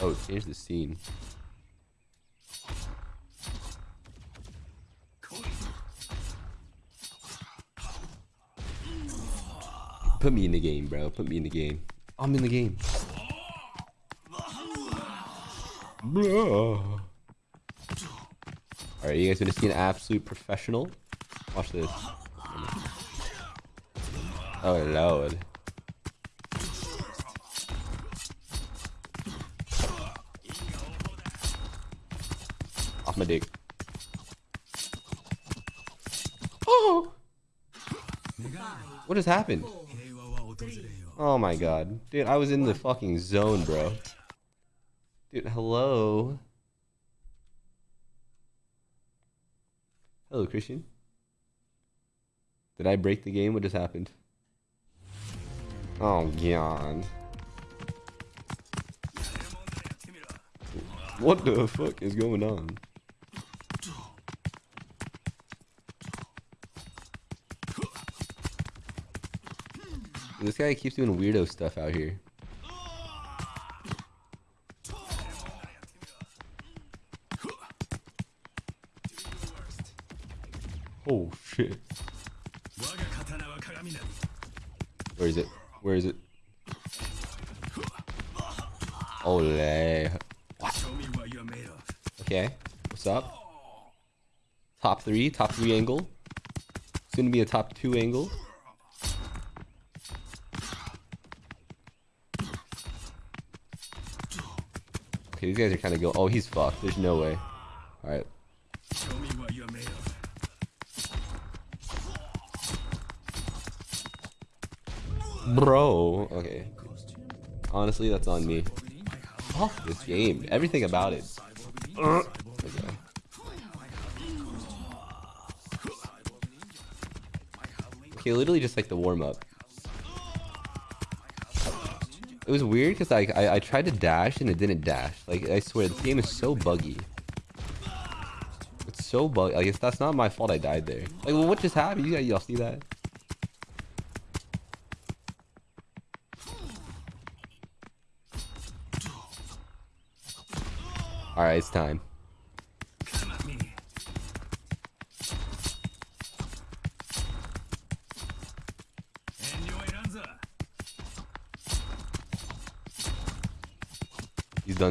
Oh, change the scene. Put me in the game, bro. Put me in the game. I'm in the game. Alright, you guys gonna see an absolute professional? Watch this. Oh lord. My dick. Oh! What has happened? Oh my god. Dude, I was in the fucking zone, bro. Dude, hello? Hello, Christian. Did I break the game? What just happened? Oh, God. What the fuck is going on? This guy keeps doing weirdo stuff out here. Oh shit. Where is it? Where is it? Ole. Okay. What's up? Top three, top three angle. Soon to be a top two angle. These guys are kind of go. Oh, he's fucked. There's no way. All right. Bro. Okay. Honestly, that's on me. Fuck this game. Everything about it. Okay. Okay, literally just like the warm It was weird because I, I tried to dash and it didn't dash. Like I swear this game is so buggy. It's so buggy. I guess that's not my fault. I died there. Like well, what just happened? You y'all see that? All right, it's time.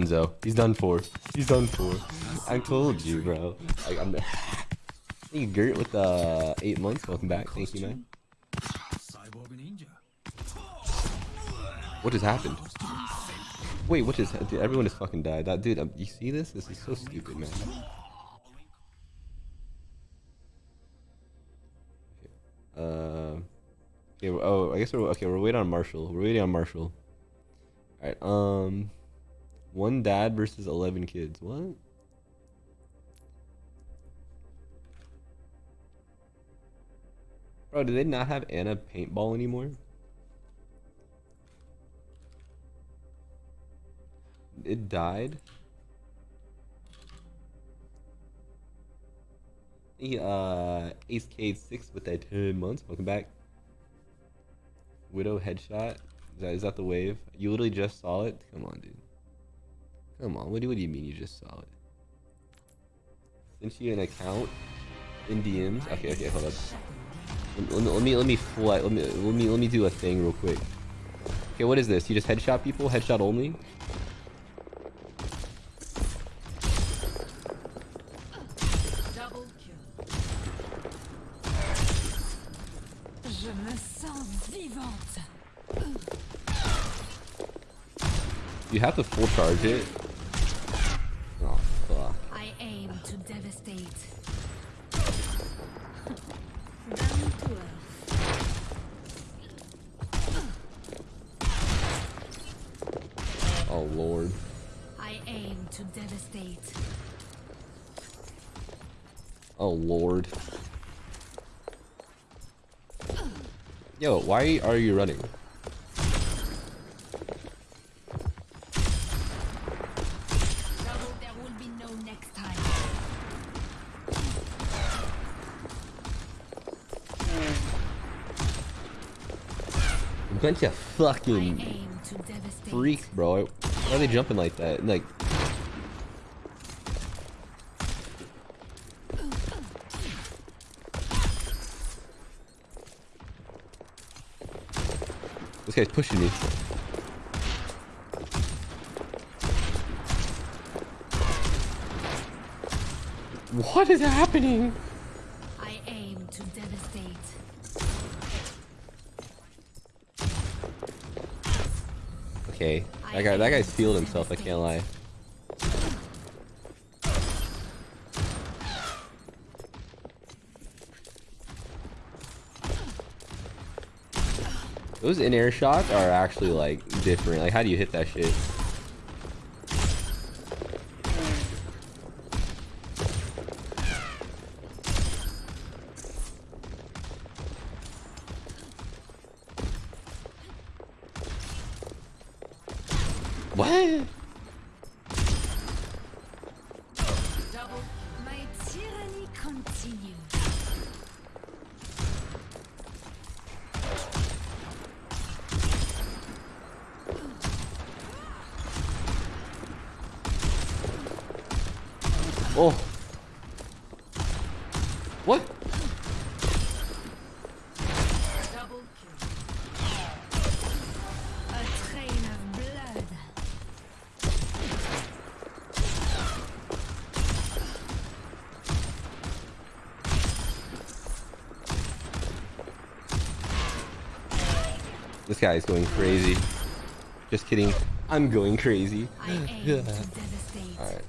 Done, He's done for. He's done for. I told you, bro. Like, I'm. Thank you, Gert, with uh, eight months. Welcome back. Thank you, man. What just happened? Wait, what just? Dude, everyone has fucking died. That dude, um, you see this? This is so stupid, man. Uh, okay. Oh, I guess we're okay. We're waiting on Marshall. We're waiting on Marshall. All right. Um, one dad versus eleven kids. What? Bro, do they not have Ana paintball anymore? It died. Uh Ace Cade six with that ten months. Welcome back. Widow headshot. Is that is that the wave? You literally just saw it? Come on, dude. Come on. What do what do you mean you just saw it? Since you an account in DMs. Okay, okay, hold up. Let, let, let me let me fly. Let me let me let me do a thing real quick. Okay, what is this? You just headshot people? Headshot only? Double kill. Je me sens vivante. You have to full charge it. Devastate. Oh lord. Yo, why are you running? Trouble there will be no next time. Bunch of fucking aim to devastate. freaks, bro. Why are they jumping like that? Like. This guy's pushing me. What is happening? I aim to devastate. Okay, that guy, that guy's healed himself. I can't lie. Those in-air shots are actually like different. Like, how do you hit that shit? What? My tyranny continues. Oh. What? Double kill. A train of blood. This guy is going crazy. Just kidding. I'm going crazy. I aim to devastate. Alright.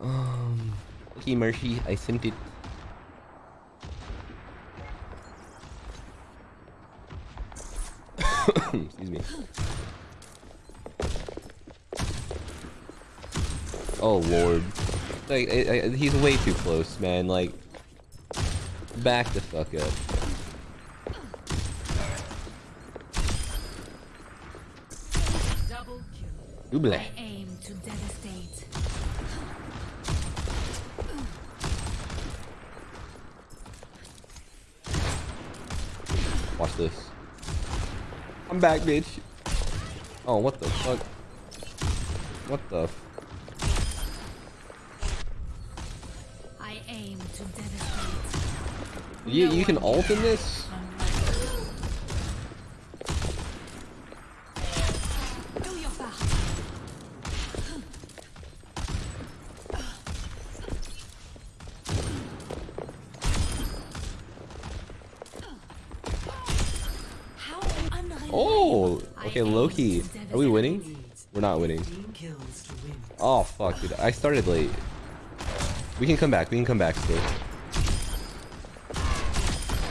Um, Mercy, I sent it. Excuse me. Oh lord. Like, I, I, he's way too close, man. Like, back the fuck up. Double kill. Ooble. I'm back, bitch. Oh, what the fuck? What the? F I aim to devastate. you you can ult in this? Do your part. How unrelenting. Oh, I okay, aim Loki. to Are we winning? We're not winning. Team kills to win. Oh fuck, dude. I started late. We can come back. We can come back still.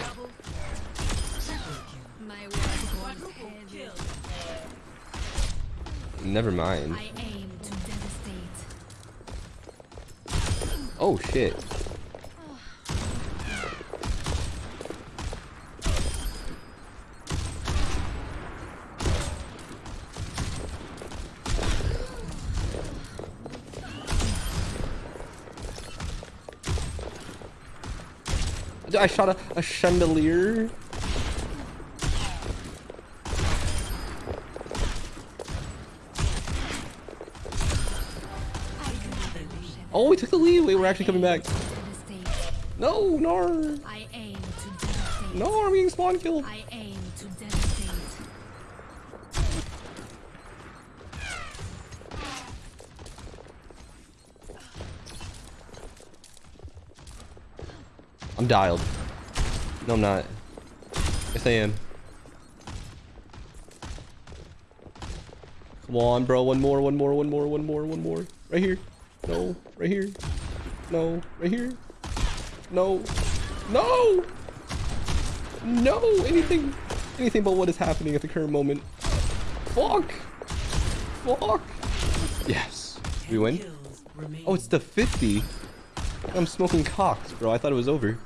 Double. Triple kill. My word goes heavy. Never mind. I aim to devastate. Oh shit. I shot a, a chandelier. Oh, we took the lead. Wait, we're actually coming back. No, Nar. I aim to devastate. No, I'm being spawn killed. I'm dialed. No, I'm not. Yes, I am. Come on, bro. One more, one more, one more, one more, one more. Right here. No. Right here. No. Right here. No. No! No! Anything. Anything but what is happening at the current moment. Fuck! Fuck! Yes. We win? Oh, it's the 50. I'm smoking cocks, bro. I thought it was over.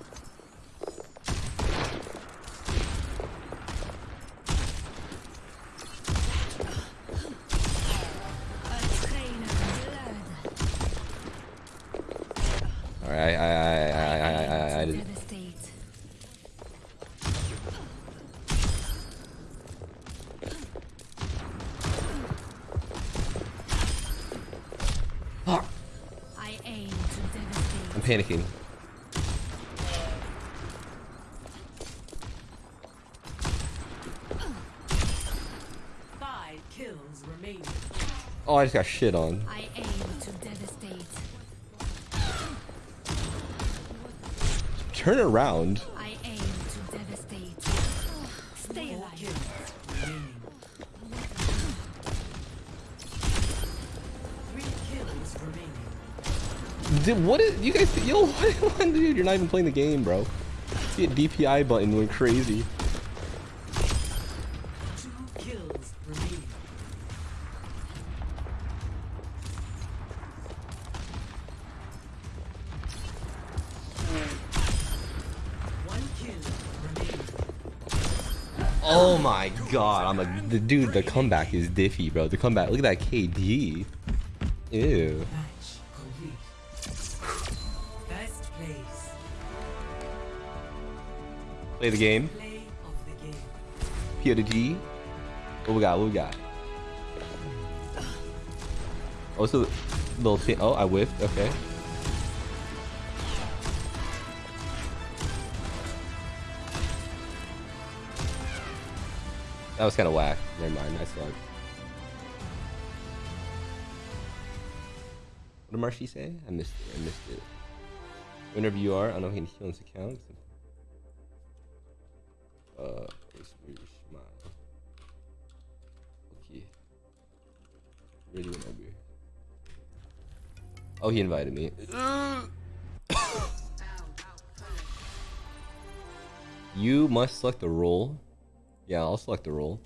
Devastate. Five kills remaining. Oh, I just got shit on. I aim to devastate. Turn around. Dude, what is you guys? Yo, what, dude? You're not even playing the game, bro. See a DPI button went crazy. Oh my god, I'm a the dude. The comeback is diffy, bro. The comeback. Look at that KD. Ew. Play the game. Of the G. What we got? What we got? Oh, so little thing. Oh, I whiffed. Okay. That was kind of whack. Never mind. I suck. What did Marshy say? I missed it. I missed it. Whenever you are, I know he can heal his account. Oh, he invited me. you must select the role. Yeah, I'll select the role.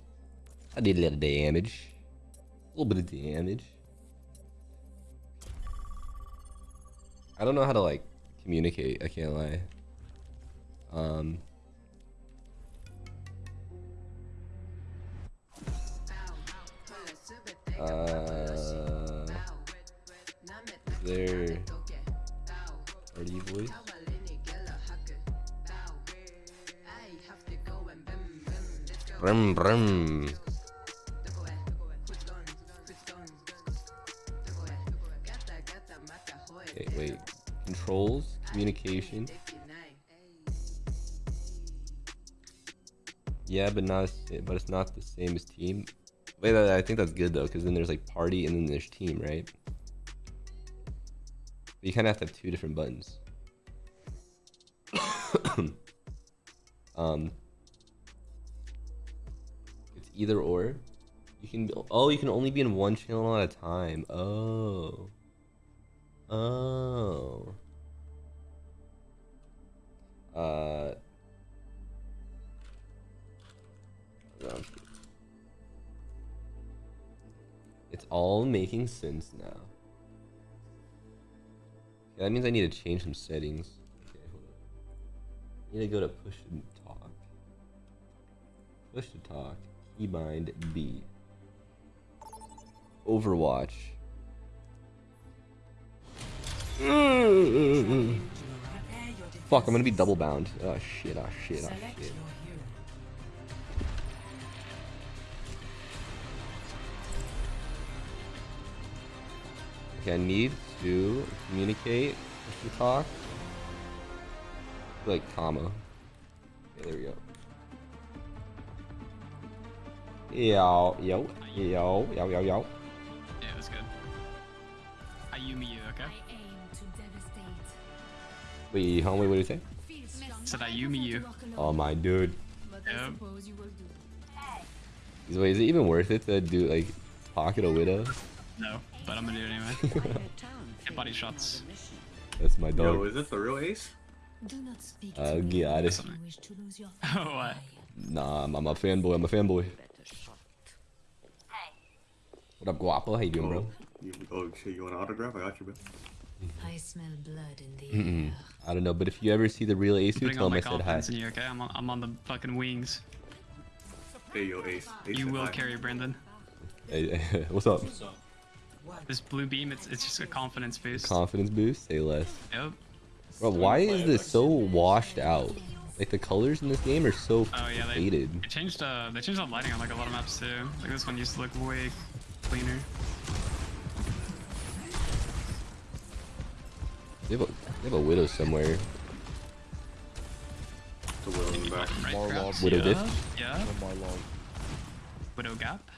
I did a little damage. A little bit of damage. I don't know how to like communicate, I can't lie. Um Uh, there party voice. Brum brum. Okay, wait. Controls, communication. Yeah, but not but it's not the same as team. Wait, I think that's good though, because then there's like party and then there's team, right? You kind of have to have two different buttons. um, it's either or. You can oh, you can only be in one channel at a time. Oh, oh. Uh. It's all making sense now. Okay, that means I need to change some settings. Okay, hold up. I need to go to push to talk. Push to talk. Keybind B. Overwatch. Your Fuck, I'm gonna be double bound. Oh shit, oh shit, oh shit. Okay, I need to communicate, push to talk. Like comma. Okay, there we go. Yo, yo, yo, yo, yo, yo. Yeah, that's good. Ayumi you, okay? I aim. Wait, huh? Wait, what did you say? Feel strong Said enough Ayumi you. to walk alone, Oh my dude. But Yep. suppose you will do. Wait, is it even worth it to do like pocket a widow? No, but I'm gonna do it anyway. Hit body shots. That's my dog. Yo, dog. is this the real ace? Do not speak Uh, to me yeah, it unless is. you wish to lose your Oh, what? Nah, I'm, I'm a fanboy. I'm a fanboy. What up, Guapo? How you doing, bro? You, oh shit, you want an autograph? I got you, bro. I smell blood in the Mm-mm. air. I don't know, but if you ever see the real Ace, I'm tell putting all him I said hi. confidence in you, okay? I'm on, I'm on the fucking wings. Hey, yo, ace. ace You will hi. carry Brandon. Hey, hey, what's up? This blue beam, it's, it's just a confidence boost. Confidence boost? Say less. Yep. Bro, why is this so washed out? Like the colors in this game are so Oh yeah, they, faded. they changed uh they changed the lighting on like a lot of maps too. Like this one used to look way cleaner. They have a, they have a widow somewhere. The will in the back. Right, More perhaps? Widow yeah, diff? Yeah. My lord. Widow gap.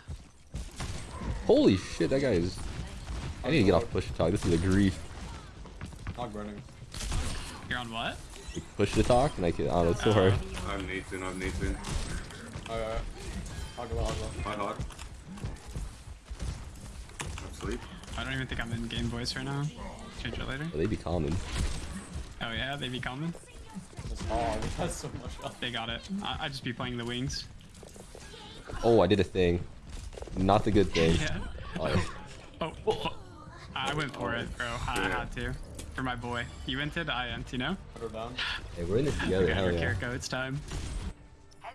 Holy shit, that guy is. I need to get off push to talk. This is a grief. Hog running. You're on what? Like, push to talk, and I can. Oh, it's so hard. I'm Nathan, I'm Nathan. Alright. Hogla, hogla. Hot, hot. I'm asleep. I don't even think I'm in game voice right now. Change it later. Well, they be common. Oh yeah, they be coming. Oh, hard. It has so much health. They got it. I I just be playing the wings. Oh, I did a thing. Not the good thing. Oh, yeah. Oh, Oh, fu- I went for it, bro. I Yeah. had to. For my boy. You entered, I ent, you know? Put her down. hey, we're in this together. Okay, Hell yeah. Kiriko, it's time.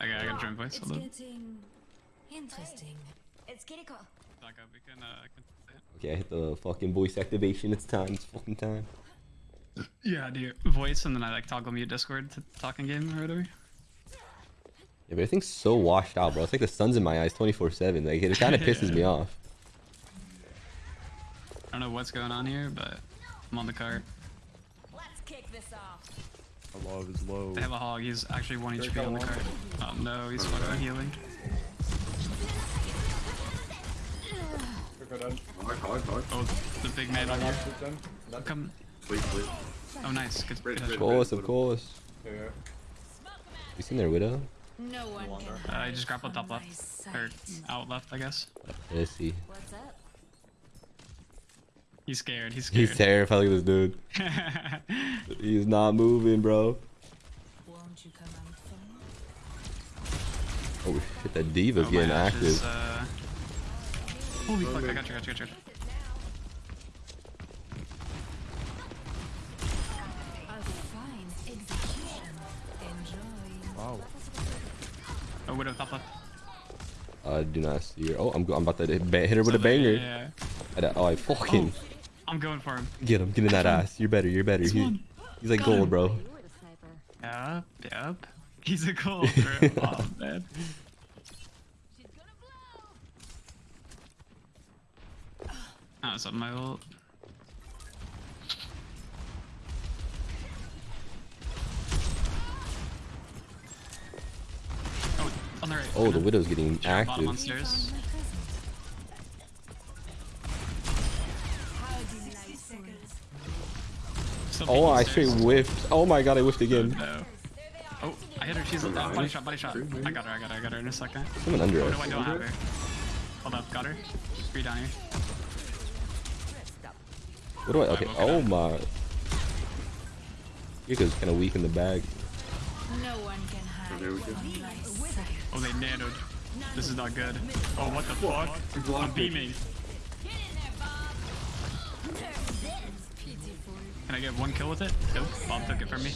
Okay, I gotta join voice. It's Hold on. getting interesting. It's Kiriko. Back up, we can, uh, can say it. Okay, I hit the fucking voice activation. It's time. It's fucking time. Yeah, I do voice and then I like toggle mute Discord to talking game or whatever. Yeah, but everything's so washed out, bro. It's like the sun's in my eyes 24/7. Like it kind of pisses me off. I don't know what's going on here, but I'm on the cart. Let's kick this off. Our love is low. They have a hog. He's actually one Here HP on the cart. Oh no, he's fucking healing. Oh, the big man on got here. shoot them. That- Come. Sleep, sleep. Oh, nice. Good. Good Of course, of course. Yeah, yeah. You seen their widow? No one can Uh, hide he just grappled top left. Or out left, I guess. Let's see. What's up? He's scared. He's scared. He's terrified. Look at this dude. He's not moving, bro. Won't you come out? Oh shit, that D.Va's Oh, getting Ashe active. is, uh... Holy fuck, I got you, got you, got you. A fine execution. Enjoy. Wow. Oh, Widow top left. I do not see her. Oh, I'm, go- I'm about to hit hit her with a banger. Yeah. I oh, I fucking I'm going for him. get him. Get in that ass. You're better. You're better. This He- he's like Got gold, him. bro. Yep, yep. He's a gold, bro. oh, man. Oh, it's up my ult. Oh, on the right. Oh, the widow's getting Bottom on active. stairs. Oh, I stairs. straight whiffed. Oh my god, I whiffed again. No. Oh, I hit her. She's uh, body shot, body shot. I got her, I got her, I got her in a second. Someone under Oh, us. no, I don't have her. Hold up, got her. Three down here. What do I? Okay. woke Oh up. my. Yuka's kind of weak in the bag. No one can hide there we go. from my sight. Oh, they nanoed. This is not good. Oh, what the fuck? I'm beaming. I get one kill with it? Nope. Bob took it from me.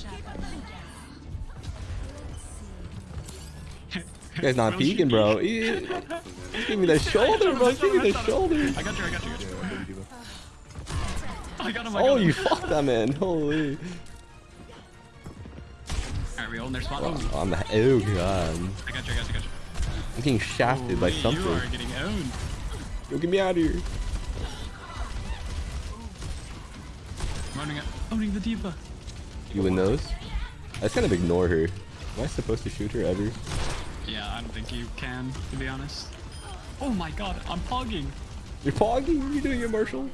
You guys not peeking, bro. Yeah. Give me the shoulder, bro. Give me the shoulder. I got you, I got you. I got you. I got him, I got Oh, him. you fucked that man. Holy. Alright, we hold their spot. Oh, Oh, I'm the. Oh god. I got you, I got you, I got you. I'm getting shafted by something. You are getting owned. Yo, get me out of here. I'm owning the D.Va. You win those? I just kind of ignore her. Am I supposed to shoot her ever? Yeah, I don't think you can, to be honest. Oh my god, I'm pogging. You're pogging? What are you doing here, Marshall?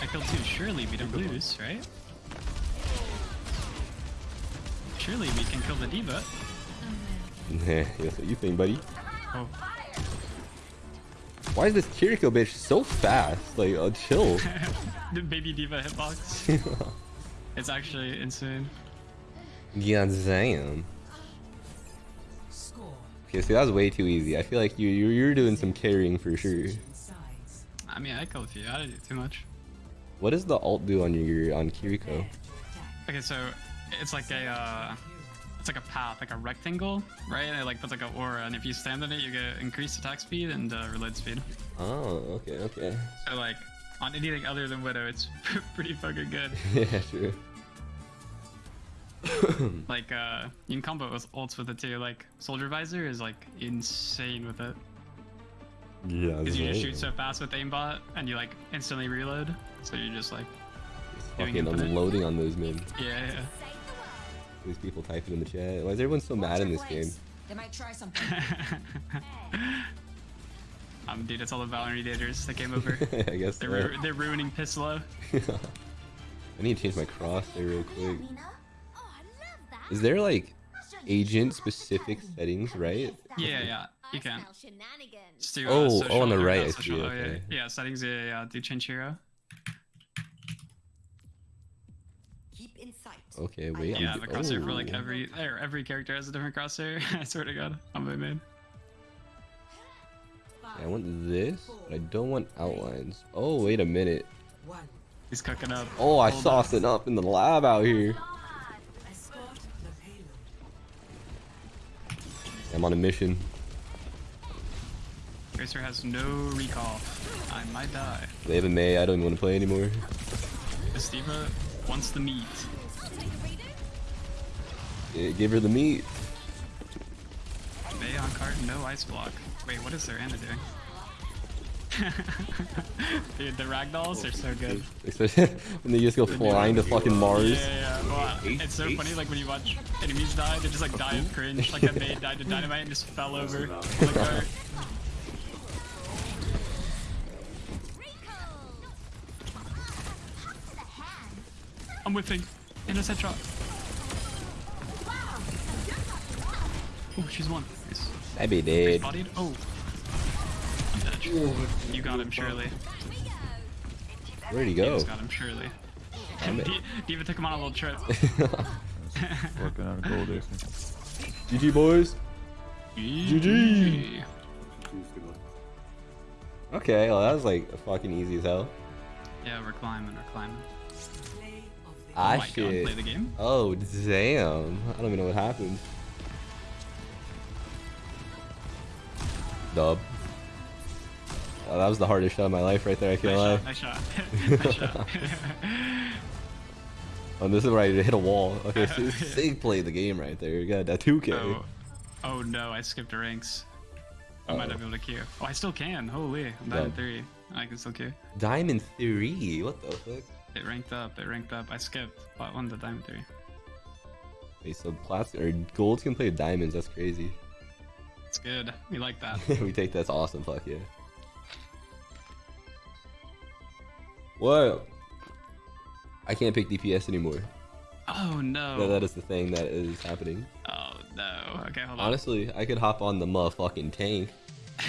I killed two. Surely we don't lose, right? Surely we can kill the D.Va. Nah, that's what you think, buddy. Oh, Why is this Kiriko bitch so fast? Like, uh, chill. the baby D.Va hitbox. It's actually insane. yeah, damn. Okay, so that was way too easy. I feel like you you you're doing some carrying for sure. I mean, I killed a few. I didn't do too much. What does the alt do on your on Kiriko? Okay, so it's like a uh, it's like a path, like a rectangle, right? And it like puts like an aura, and if you stand on it, you get increased attack speed and uh, reload speed. Oh, okay, okay. So like on anything other than Widow, it's pretty fucking good. yeah, true. Like, uh, you can combo with ults with it too. Like, Soldier Visor is like insane with it. Yeah, Because you just shoot so fast with aimbot and you like instantly reload. So you're just like, fucking unloading on those men. yeah, yeah. These people typing in the chat. Why is everyone so mad in this game? They might try something. um, dude, it's all the Valorant daters that came over. I guess They're, so. ru- they're ruining Pisslow. I need to change my cross there real quick. Lena? Oh, I love that. Is there like I'll show you agent some specific settings, right? Yeah, yeah, you can. Just do, uh, Oh, oh, social on the or right, I see, social. Oh, yeah, yeah, settings, yeah, yeah, yeah. Do change hero. Keep in sight. Okay, wait. Yeah, I I'm, have a crosshair for like oh. every, or every character has a different crosshair. I swear to God, on my main. Yeah, I want this, but I don't want outlines. Oh, wait a minute. He's cooking up. Oh, I Hold sauced up. up in the lab out here. Escort the payload. I'm on a mission. Tracer has no recall. I might die. They have a Mei. I don't even want to play anymore. Estiva wants the meat. Yeah, give her the meat. Mei on cart, no ice block. Wait, what is their Ana doing? Dude, the ragdolls are so good. Especially when they just go flying to fucking Mars. Yeah, yeah, yeah. Wow. It's so funny, like when you watch enemies die, they just like die of cringe. Like that Mei died to dynamite and just fell over on the cart. I'm whipping. Innocent shot. Oh, she's one. Nice. I'd be dead. Bodied. Oh. I'm dead. You got him, surely. Where'd he go? D.Va's got him, surely. I'm D- Diva took him on a little trip. Working on a gold ace. GG boys. GG. Choose. Okay, well that was like fucking easy as hell. Yeah, we're climbing, we're climbing. I of the Oh my god, play the game? Oh damn. I don't even know what happened. Dub. Oh, that was the hardest shot of my life right there, I can't lie. Nice shot, nice shot. nice shot. Oh, this is where I hit a wall. Okay, so Sig played the game right there. You got that 2K. oh, oh no, I skipped the ranks. I might not be able to queue. Oh, I still can. Holy, I'm diamond three. I can still queue. Diamond 3. What the fuck? It ranked up. It ranked up. I skipped plat one to diamond three. Wait, so plats or golds can play with diamonds. That's crazy. It's good. We like that. we take that's awesome. Fuck yeah. What? I can't pick DPS anymore. Oh no. That- that is the thing that is happening. Oh no. Okay, hold on. Honestly, I could hop on the motherfucking tank.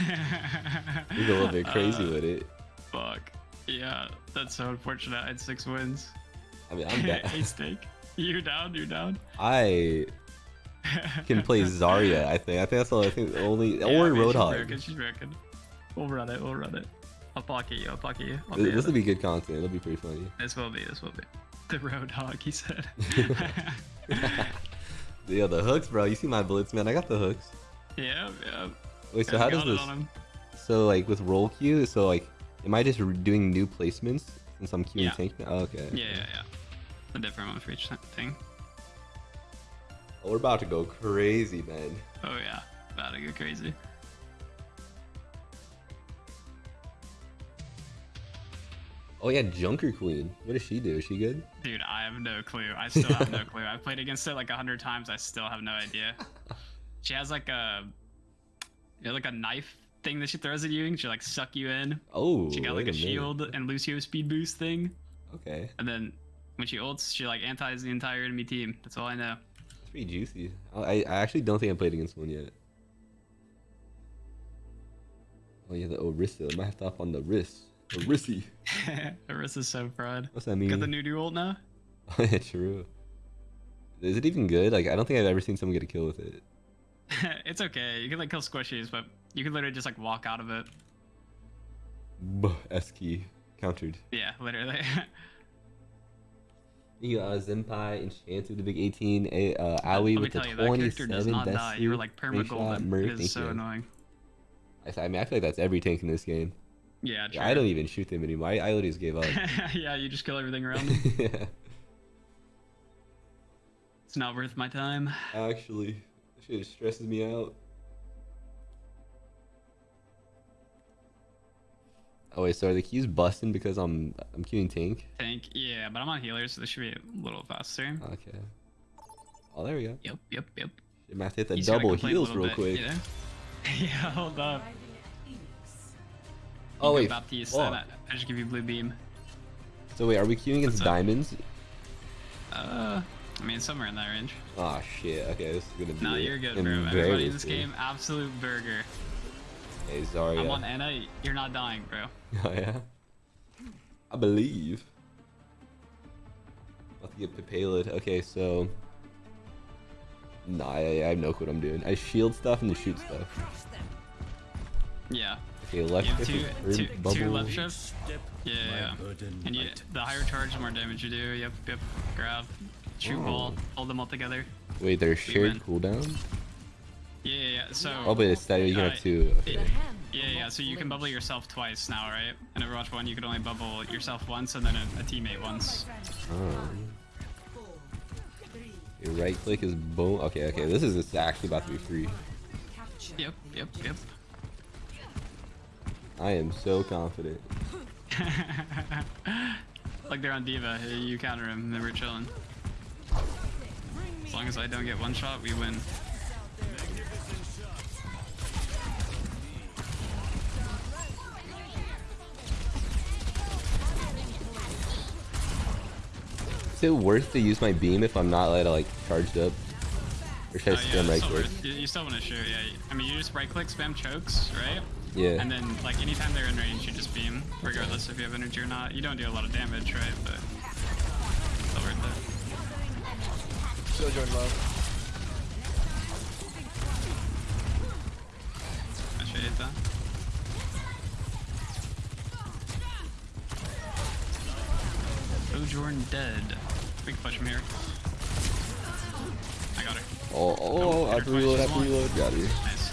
Go a little bit crazy Uh, with it. Fuck. Yeah, that's so unfortunate. I had six wins. I mean, I'm down. A stake. You're down? You're down? I can play Zarya. I think. I think that's the only thing. The only Yeah, or I mean, She's Roadhog. broken. She's broken. We'll run it. We'll run it. I'll pocket you. I'll pocket you. I'll This, be this in will be good content. It'll be pretty funny. This will be. This will be. The Roadhog. He said. Yeah, the hooks, bro. You see my bullets, man. I got the hooks. yeah. Yeah. Wait, so Guys how does this? So like with role queue, so like, am I just doing new placements since I'm queuing Yeah. tank now? Oh, okay. Yeah, yeah, yeah. A different one for each thing. We're about to go crazy, man. Oh yeah. About to go crazy. Oh yeah, Junker Queen. What does she do? Is she good? Dude, I have no clue. I still have no clue. I've played against it like a hundred times. I still have no idea. She has like a, you know, like a knife thing that she throws at you, and she like suck you in. Oh, She got like a, minute. shield and Lucio speed boost thing, Okay, and then when she ults, she like antis the entire enemy team. That's all I know. Pretty juicy. I, I actually don't think I played against one yet. Oh yeah, the Orisa. I might have to hop on the wrist. Orisi. Orisa's so proud. What's that mean? Got the new dual now. Oh, true. Is it even good? Like, I don't think I've ever seen someone get a kill with it. it's okay. You can like kill squishies, but you can literally just like walk out of it. Buh, S key countered. Yeah, literally. You got uh, Zenpai, Enchanted, the big 18, a uh, Aoi with the tell you, that 27. does not die. You were like Great perma shot, golden. Merc, It is so you. annoying. I, I mean, I feel like that's every tank in this game. Yeah, true. I don't even shoot them anymore. I, I literally just gave up. yeah, you just kill everything around. yeah. it's not worth my time. Actually, shit stresses me out. Oh wait, so are the keys busting because I'm I'm queuing tank? Tank, yeah, but I'm on healer, so this should be a little faster. Okay. Oh, there we go. Yep, yep, yep. You might hit the You double heals real bit, quick. know? yeah, hold up. Oh wait, Baptiste, and I, I just give you blue beam. So wait, are we queuing against diamonds? Uh, I mean somewhere in that range. Oh shit. Okay, this is gonna be. No, you're good, bro. Everybody in this game, absolute burger. Hey, Zarya. I'm on Ana. You're not dying, bro. Oh yeah. I believe. About to get Papalid. Okay, so. Nah, I, I have no clue what I'm doing. I shield stuff and then shoot stuff. Yeah. Okay, left You shift two, is two, herb bubble. left shifts. Yeah, yeah. yeah. And you, the higher charge, the more damage you do. Yep, yep. Grab, shoot oh. ball, hold them all together. Wait, there's shared win. cooldown? Yeah, yeah, yeah. So. Oh, but it's that you can have two. Okay. Yeah, yeah. So you can bubble yourself twice now, right? In Overwatch One, you could only bubble yourself once and then a, a teammate once. Um, your right click is boom. Okay, okay. This is it's actually about to be free. Yep, yep, yep. I am so confident. like they're on D.Va, you counter him, then we're chilling. As long as I don't get one shot, we win. Is it worth to use my beam if I'm not like, like charged up? Or should I Oh, yeah, spam it's right click? You, you still want to shoot, yeah. I mean, you just right click, spam chokes, right? Yeah. And then, like, anytime they're in range, you just beam, regardless if you have energy or not. You don't do a lot of damage, right? But still worth it. Still Jordan low. I should hit that. Oh, Jordan dead. We can push him here. I got her. Oh, oh, I have to reload, I have to reload. Got you. Nice.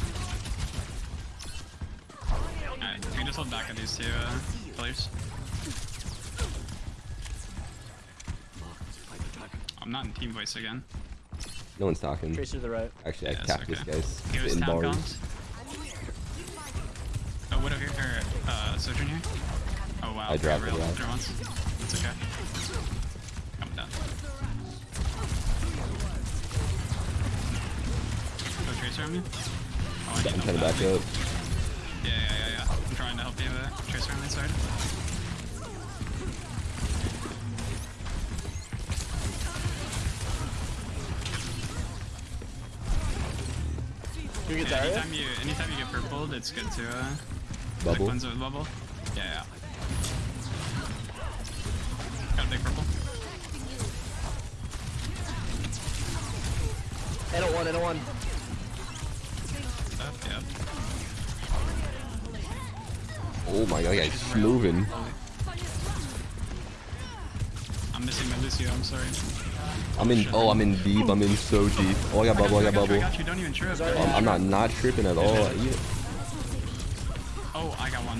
Alright, we can just hold back on these two uh, players. I'm not in team voice again. No one's talking. Tracer to the right. Actually, I Yeah, it's tapped this okay. guy's Give us spitting town bars. comms. Oh, Widow here, or, uh, Sojourn here? Oh wow, I dropped real it, on me? Oh, I need I'm trying to back that. up. Yeah, yeah, yeah, yeah. I'm trying to help you with it. Tracer on my side. Get Yeah, Zarya? anytime you, anytime you get purpled, it's good to, uh, Bubble. Cleanse it with bubble. Yeah, yeah. Got a big purple. And a one, and a one. Moving. I'm missing my Lucio, I'm sorry. I'm in. Oh, I'm in deep. I'm in so deep. Oh, I got bubble. I got I bubble. got you, don't even trip. Sorry. Um, I'm not not tripping at all. Oh, I got one.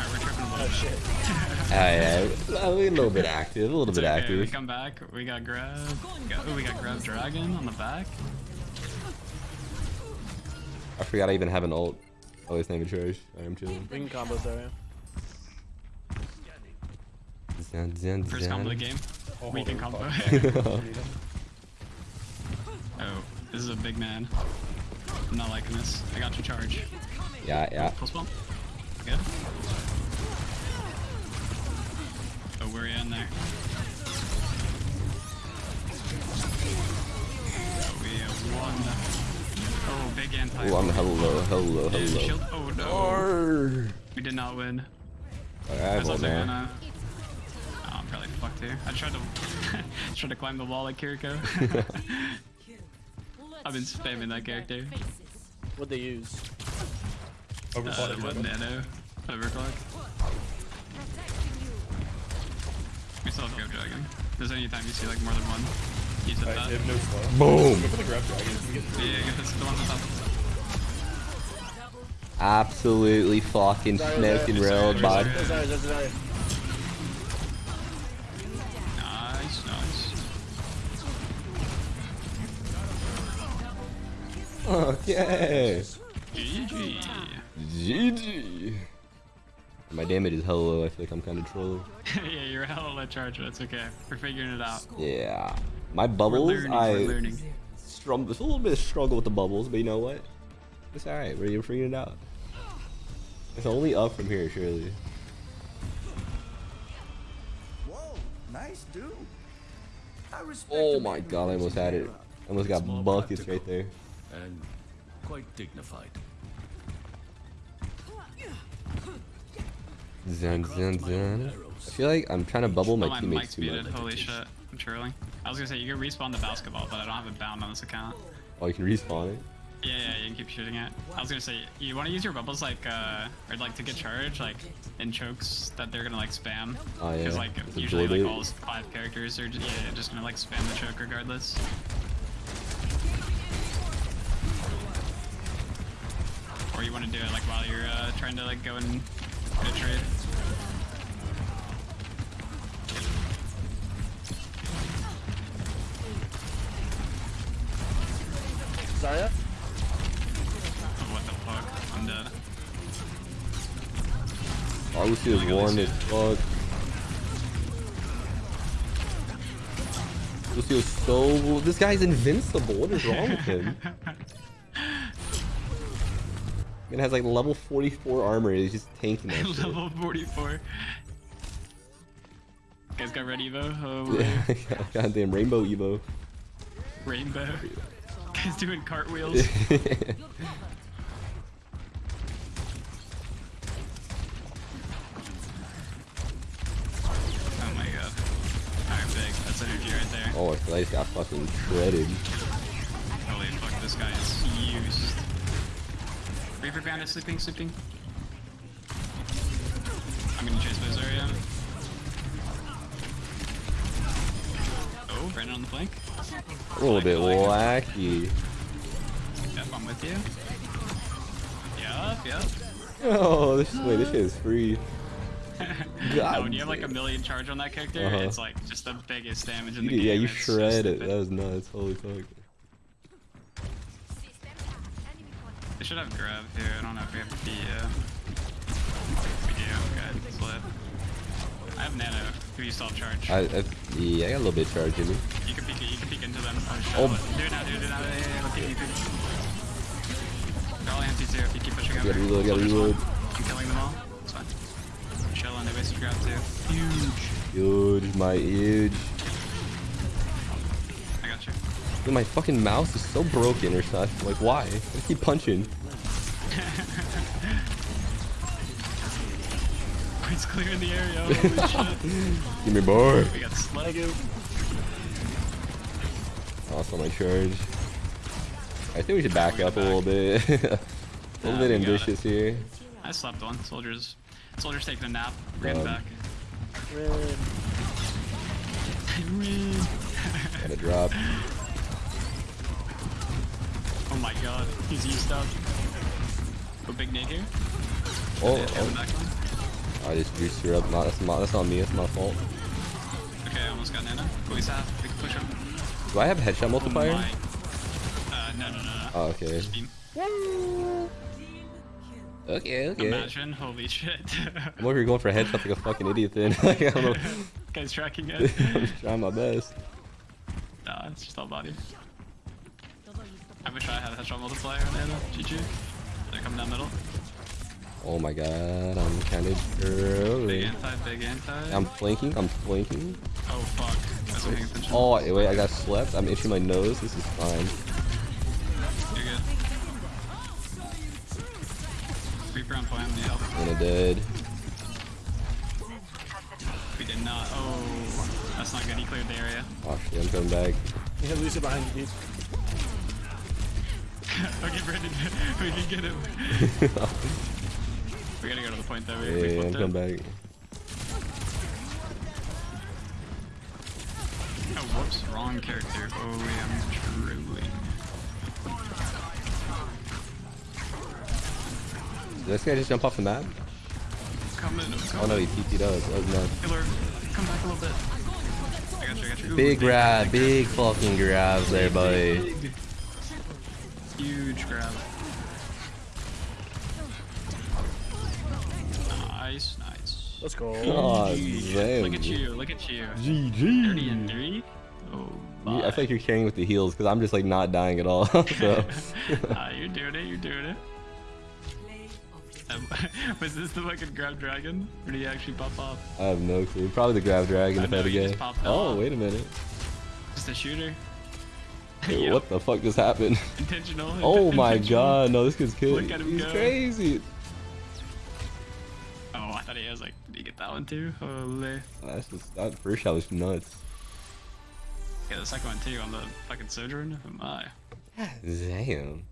Alright, we're tripping a little Oh bit. I, a little bit active. A little It's bit okay, we come back. We got grab. We got, oh, we got grav dragon on the back. I forgot I even have an ult. Oh, it's not even trash. I am chilling. We can combo Zarya. Zan, zan, First combo of the zan. game. Weekend combo. oh, this is a big man. I'm not liking this. I got you charge. Yeah, yeah. Full spell. Good. Oh, we're in there. Oh, we have one. Oh, big anti. Oh, I'm hello, hello, hello. Oh no. Arrgh. We did not win. I I have thought one they gonna. Oh, I'm probably fucked here. I tried to tried to climb the wall like Kiriko. I've been spamming that character. What'd they use? Uh, what nano? Overclock. We still have Grav Dragon. If there's any time you see like more than one, use it that. no. Boom. Go for the grav dragon. We get Yeah, yeah, get this the one on top. Absolutely fucking Sorry, smoked and sorry, bud. sorry. There's ours, there's ours. Nice, nice. Okay. GG. GG. My damage is hella low. I feel like I'm kind of trolling. yeah, you're hella low charge, but it's okay. We're figuring it out. Yeah. My bubbles, learning, I we're struggle. There's a little bit of struggle with the bubbles, but you know what? It's alright. We're figuring it out. It's only up from here, surely. Whoa, nice dude. I respect Oh my god, I almost had it. I almost got It's buckets right there. And quite dignified. Zun, zun, Craft my own zun. I feel like I'm trying to bubble my teammates too much. Holy shit. I'm trolling. I was gonna say, you can respawn the basketball, but I don't have it bound on this account. Oh, you can respawn it? Yeah, yeah, you can keep shooting it. I was gonna say, you want to use your bubbles like, uh, or like to get charged, like in chokes that they're gonna like spam. Oh, yeah. Because like It's usually like all five characters are just, yeah, just gonna like spam the choke regardless. Or you want to do it like while you're uh, trying to like go and get a trade. Zarya? Oh, what the fuck? I'm dead. Oh, Lucio's Oh my God, warm Lucio. as fuck. Lucio's so. This guy's invincible. What is wrong with him? It has like level 44 armor. He's just tanking that. Level 44. Guys got red Evo? Oh, Yeah, goddamn rainbow Evo. rainbow. Guys doing cartwheels. Oh my god. Alright. That's energy right there. oh, I feel like got fucking shredded. Holy fuck, this guy is used. Reaper Bandit sleeping, sleeping. I'm gonna chase Bizarre Oh, right on the flank. A little bit wacky. Yep, I'm with you. Yup, yup. Oh, this wait, this shit is free. oh, when you have like a million charge on that character, Uh-huh. it's like just the biggest damage in the game. yeah, you It's shred it. That was nuts. Holy fuck. They should have grab here. I don't know if we have the uh We do, good. Slip. I have nano. Who you still have charge? I, I, yeah, I got a little bit of charge in me. You can peek it, you can peek into them. Oh. Do it now, do it now. You. They're all empty too if you keep pushing over. Gotta reload, gotta reload. I'm killing them all. It's fine. Chilling, they wasted grab too. Huge. Huge, my huge. I got you. Dude, my fucking mouse is so broken or something. Like, why? I keep punching. It's clear in the area. Holy shit. Give me more. We got slug. Also, my charge. I think we should back up a little bit. a little Nah, bit ambitious here. I slept one. Soldiers. Soldiers taking a nap. Ran Um, back. Red. Ran. Gotta drop. Oh my god. He's used up. Go big nade here. Oh, Yeah, oh, back one. I just juiced her up. Not, that's, not, that's not me. That's my fault. Okay, I almost got Nana. Go he's half. We can push him. Do I have a headshot multiplier? Oh. Uh, no, no, no, no. Oh, okay. Okay, okay. Imagine. Holy shit. I'm over here going for a headshot like a fucking idiot then. like, I don't know. Guy's tracking it. I'm trying my best. nah, it's just all body. I wish I had a headshot multiplier on Nana. GG. They're coming down middle. Oh my god, I'm kind of Big anti, big anti. I'm flanking, I'm flanking. Oh fuck. I wasn't paying attention. Oh, wait, wait, I got slept. I'm itching my nose. This is fine. You're good. Reaper on point, need help. And I'm dead. We did not. Oh, that's not good. He cleared the area. Oh shit, I'm coming back. You have Lucio behind you, dude. okay, Brandon, we can get him. we gotta go to the point though. We, we Yeah, I'm coming back. Oh, whoops, wrong character. Oh, I'm truly. Did this guy just jump off the map? Come in. Oh no, he TP'd up. That was nuts. Killer. Come back a little bit. I got you, I got you. Ooh, Big grab, big fucking grabs there. Big. Huge grab. Nice, nice. Let's go. Oh, GG. damn. Look at you, look at you. 30 GG. and 3. Oh, You- bye. I feel like you're carrying with the heels because I'm just like not dying at all. so Ah, you're doing it, you're doing it. Play of the Um, was this the fucking grav dragon? Or did he actually pop off? I have no clue. Probably the grav dragon I if I had know, to guess. Oh, off. wait a minute. Just a shooter? Wait, Yep. What the fuck just happened? Intentional. Oh my god, no, this kid's kid. Look at him He's go. crazy. Oh, I thought he was like, did he get that one too? Holy. That's just, that first shot was nuts. Yeah, the second one too on the fucking Sojourn. Oh my. Damn.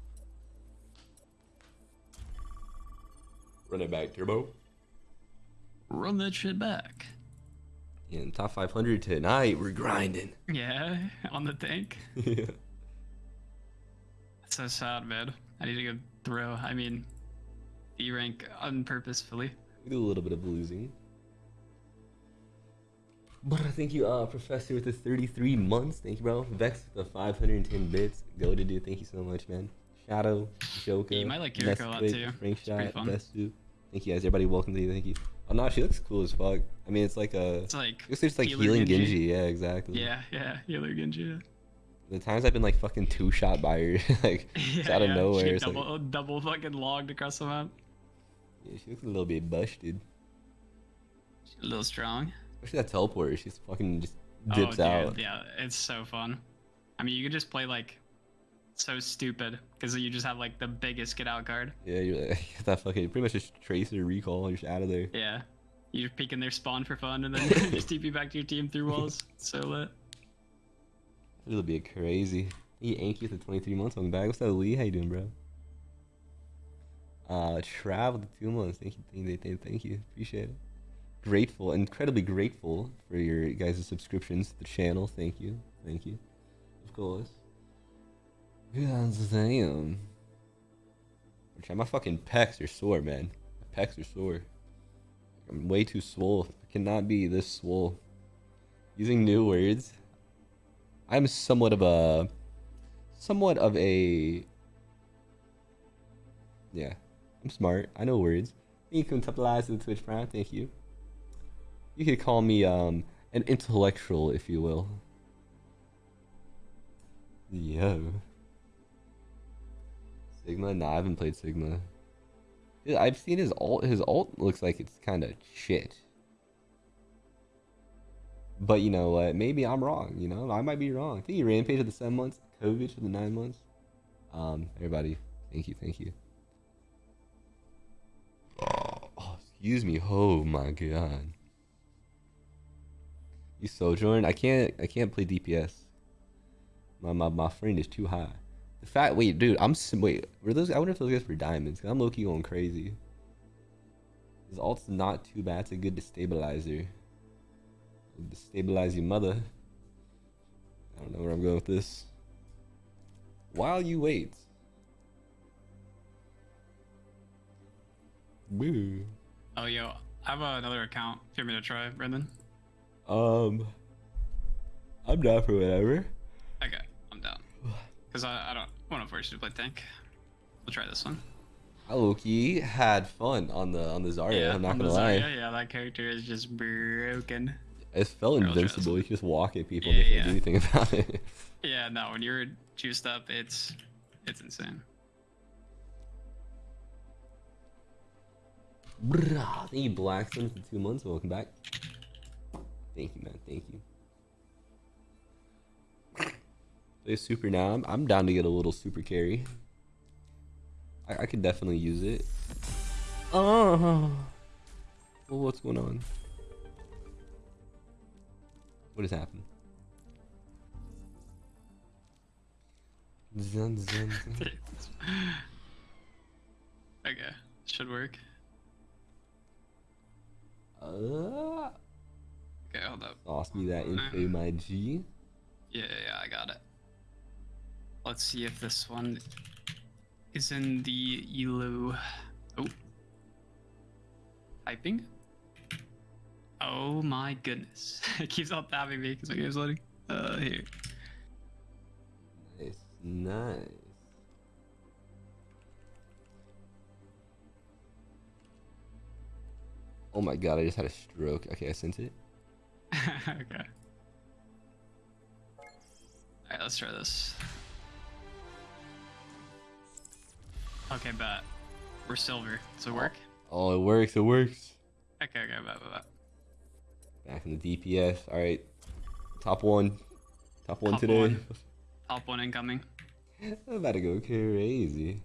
Run it back, Turbo. Run that shit back. In top 500 tonight, we're grinding. Yeah, on the tank. yeah. That's so sad, man. I need to go throw. I mean, E rank unpurposefully. We do a little bit of losing. But I thank you, uh, Professor, with the 33 months. Thank you, bro. Vex with the 510 bits. Go to do. Thank you so much, man. Shadow, Joker, you might like Kiriko a lot, too. Frank It's Shot, fun. Best Dude. Thank you guys. Everybody, welcome to you. Thank you. Oh no, she looks cool as fuck. I mean, it's like a. It's like. Looks just like healing Genji. Genji. Yeah, exactly. Yeah, yeah, healer Genji. The times I've been like fucking two shot by her, like Yeah, out of yeah, nowhere. She It's like, double, double fucking logged across the map. yeah, she looks a little bit busted. A little strong. Especially that teleporter. She's fucking just oh, dips dude, out. yeah, it's so fun. I mean, you could just play like so stupid because you just have like the biggest get out card. Yeah, you're like, that fucking pretty much just trace tracer recall. You're just out of there. Yeah. You're peeking their spawn for fun and then just TP back to your team through walls. So lit. It'll be crazy. He Anki for 23 months on the bag. What's up, Lee? How you doing, bro? Uh, travel to two months. Thank you, thank you, thank you. Appreciate it. Grateful, incredibly grateful for your guys' subscriptions to the channel. Thank you, thank you. Of course. God damn. My fucking pecs are sore, man. My pecs are sore. I'm way too swole. I cannot be this swole. Using new words. I'm somewhat of a somewhat of a yeah i'm smart i know words you can capitalize the twitch prime thank you you could call me um an intellectual if you will yo sigma nah i haven't played sigma i've seen his alt his alt looks like it's kind of shit but you know what? Maybe I'm wrong. You know, I might be wrong. I think he rampage for the seven months, COVID for the nine months. Um, everybody, thank you, thank you. Oh, excuse me. Oh my god. You sojourn? I can't. I can't play DPS. My my my friend is too high. The fact. Wait, dude. I'm wait. Were those? I wonder if those guys were diamonds. Cause I'm low key going crazy. His alt's not too bad. It's a good destabilizer destabilize your mother. I don't know where I'm going with this. While you wait. Boo. Oh, yo, I have another account. If you want me to try, Brendan? Um, I'm down for whatever. Okay, I'm down. Because I, I don't want to force you to play tank. We'll try this one. I low-key had fun on the on the Zarya. I'm not gonna lie. Zarya, yeah, that character is just broken. It felt Here, I'll try this invincible. You just walk at people Yeah, and they can't yeah. do anything about it. Yeah, no, when you're juiced up, it's it's insane. Brah, Thank you, Blackstone, for two months. Welcome back. Thank you, man. Thank you. Play super now. I'm, I'm down to get a little super carry. I, I could definitely use it. Oh. Well, what's going on? What has happened? Zun, zun, zun. okay, should work. Uh, Okay, hold up. toss me that info, my G. Yeah, yeah, yeah, I got it. Let's see if this one is in the ELO. Oh, Typing. Oh my goodness. it keeps on tapping me because my game's loading. Uh, here. Nice, nice. Oh my god, I just had a stroke. Okay, I sent it. okay. Alright, let's try this. Okay, bet. We're silver. Does it work? Oh, oh, it works, it works. Okay, okay, bet, bet, bet. Back in the DPS. Alright. Top one. Top one Top today. one. Top one incoming. I'm about to go crazy.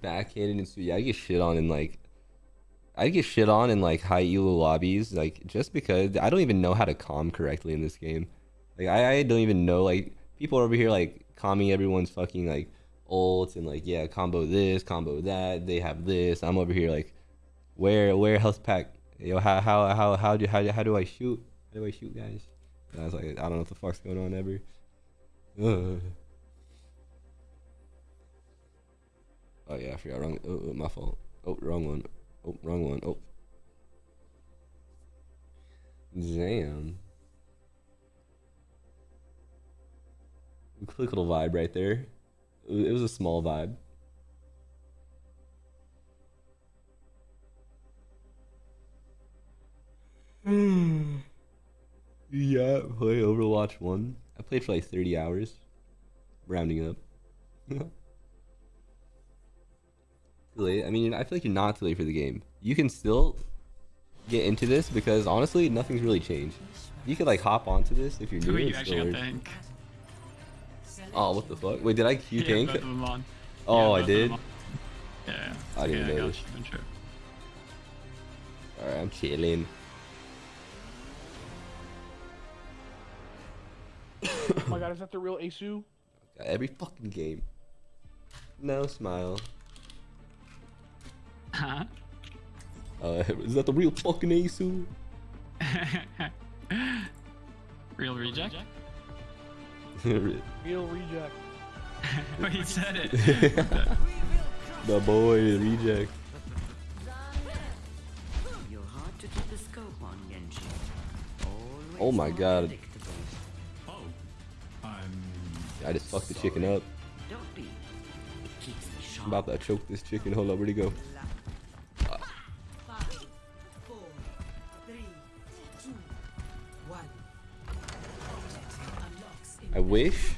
Backhanded and so yeah, I get shit on in like I get shit on in like high elo lobbies, like just because I don't even know how to calm correctly in this game. Like I, I don't even know like people over here like calming everyone's fucking like ults and like yeah, combo this, combo that, they have this. I'm over here like where where health pack yo how how how how do how, how do I shoot? How do I shoot guys? And I was like, I don't know what the fuck's going on ever. Ugh. Oh yeah, I forgot. Wrong. Oh, my fault. Oh, wrong one. Oh, wrong one. Oh. Damn. Quick little vibe right there. It was- a small vibe. Yeah, play Overwatch 1. I played for like 30 hours. Rounding up. too late. I mean, I feel like you're not too late for the game. You can still get into this because honestly, nothing's really changed. You could like hop onto this if you're new. Wait, you actually still got tank. Oh, what the fuck? Wait, did I Q Yeah, tank? both of them on. Oh, Yeah, I did? Yeah, yeah. I didn't okay, notice. Sure. All right, I'm chilling. Oh my god, is that the real Asu? Every fucking game. No smile. Huh? Uh, is that the real fucking Asu? Real reject? the Real reject. Wait, he said it. The boy, reject. You're hard to keep a scope on, Genji. Always Oh my God. Oh, I'm. I just fucked the chicken up. Don't be. It keeps me. I'm about to choke this chicken. Hold up, where'd he go? I wish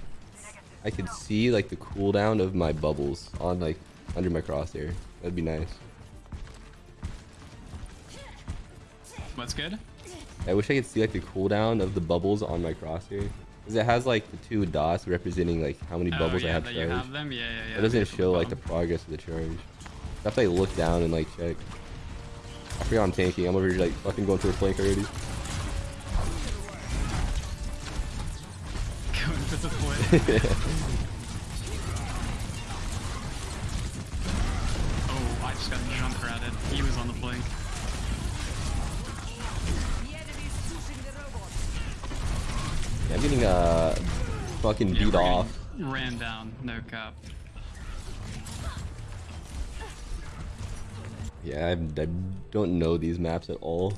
I could see like the cooldown of my bubbles on like under my crosshair. That'd be nice. What's good? I wish I could see like the cooldown of the bubbles on my crosshair. Because it has like the two dots representing like how many oh, bubbles oh, yeah, I have charged. you have them? Yeah, yeah, yeah. It doesn't show like the progress of the charge. I have to like look down and like check. I forgot I'm tanking. I'm over here like fucking going to a flank already. Going for point. oh, I just got jump ratted. He was on the blink. Yeah, I'm getting uh fucking Yeah, beat off. Ran down, no cap. Yeah, I, I don't know these maps at all.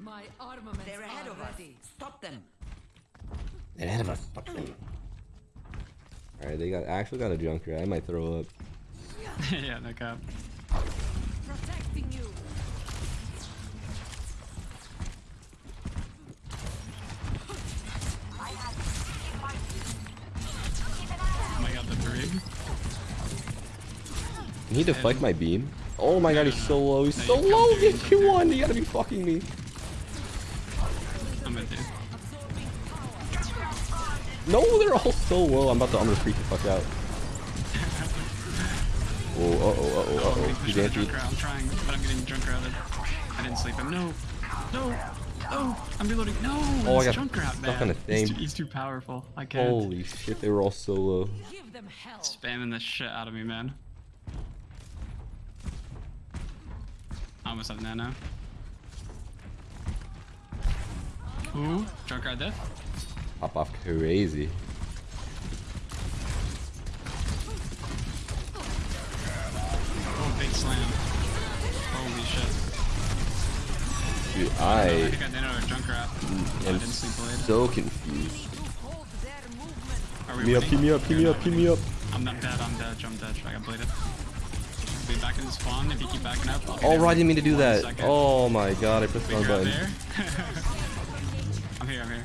My armaments They're ahead are of us. Stop them. They're ahead of us. Alright, they got actually got a junker. I might throw up. yeah, no cap. Protecting you. Oh my god, the brig. Can he deflect my beam? Oh my god, he's so low. He's No, so low. can't do Get Q you one. You gotta be fucking me. No, they're all so low. I'm about to. I'm gonna freak the fuck out. Oh, uh oh, uh oh, uh I'm oh. getting He's pushed by the anti. drunk crowd. I'm trying, but I'm getting drunk routed. I didn't sleep him. No, no, no. I'm reloading. No, Oh, I got drunk crowd, stuck man. on a He's thing. too, he's too powerful. I can't. Holy shit, they were all so low. Give them hell. Spamming the shit out of me, man. I almost have nano. Ooh, drunk ride death. Pop off crazy. Oh, slam. Holy shit. Dude, I I think I did it with Junkrat. I am didn't sleep blade. so confused. Are we Me up, winning? pee me up, pee We're me up, pee me up. I'm not dead, I'm dead, I'm dead. I got bladed. Be back in the spawn if you keep backing up. I'll get Oh, it right, I didn't mean to do one that. second. Oh my god, I pressed the wrong button. there? I'm here, I'm here.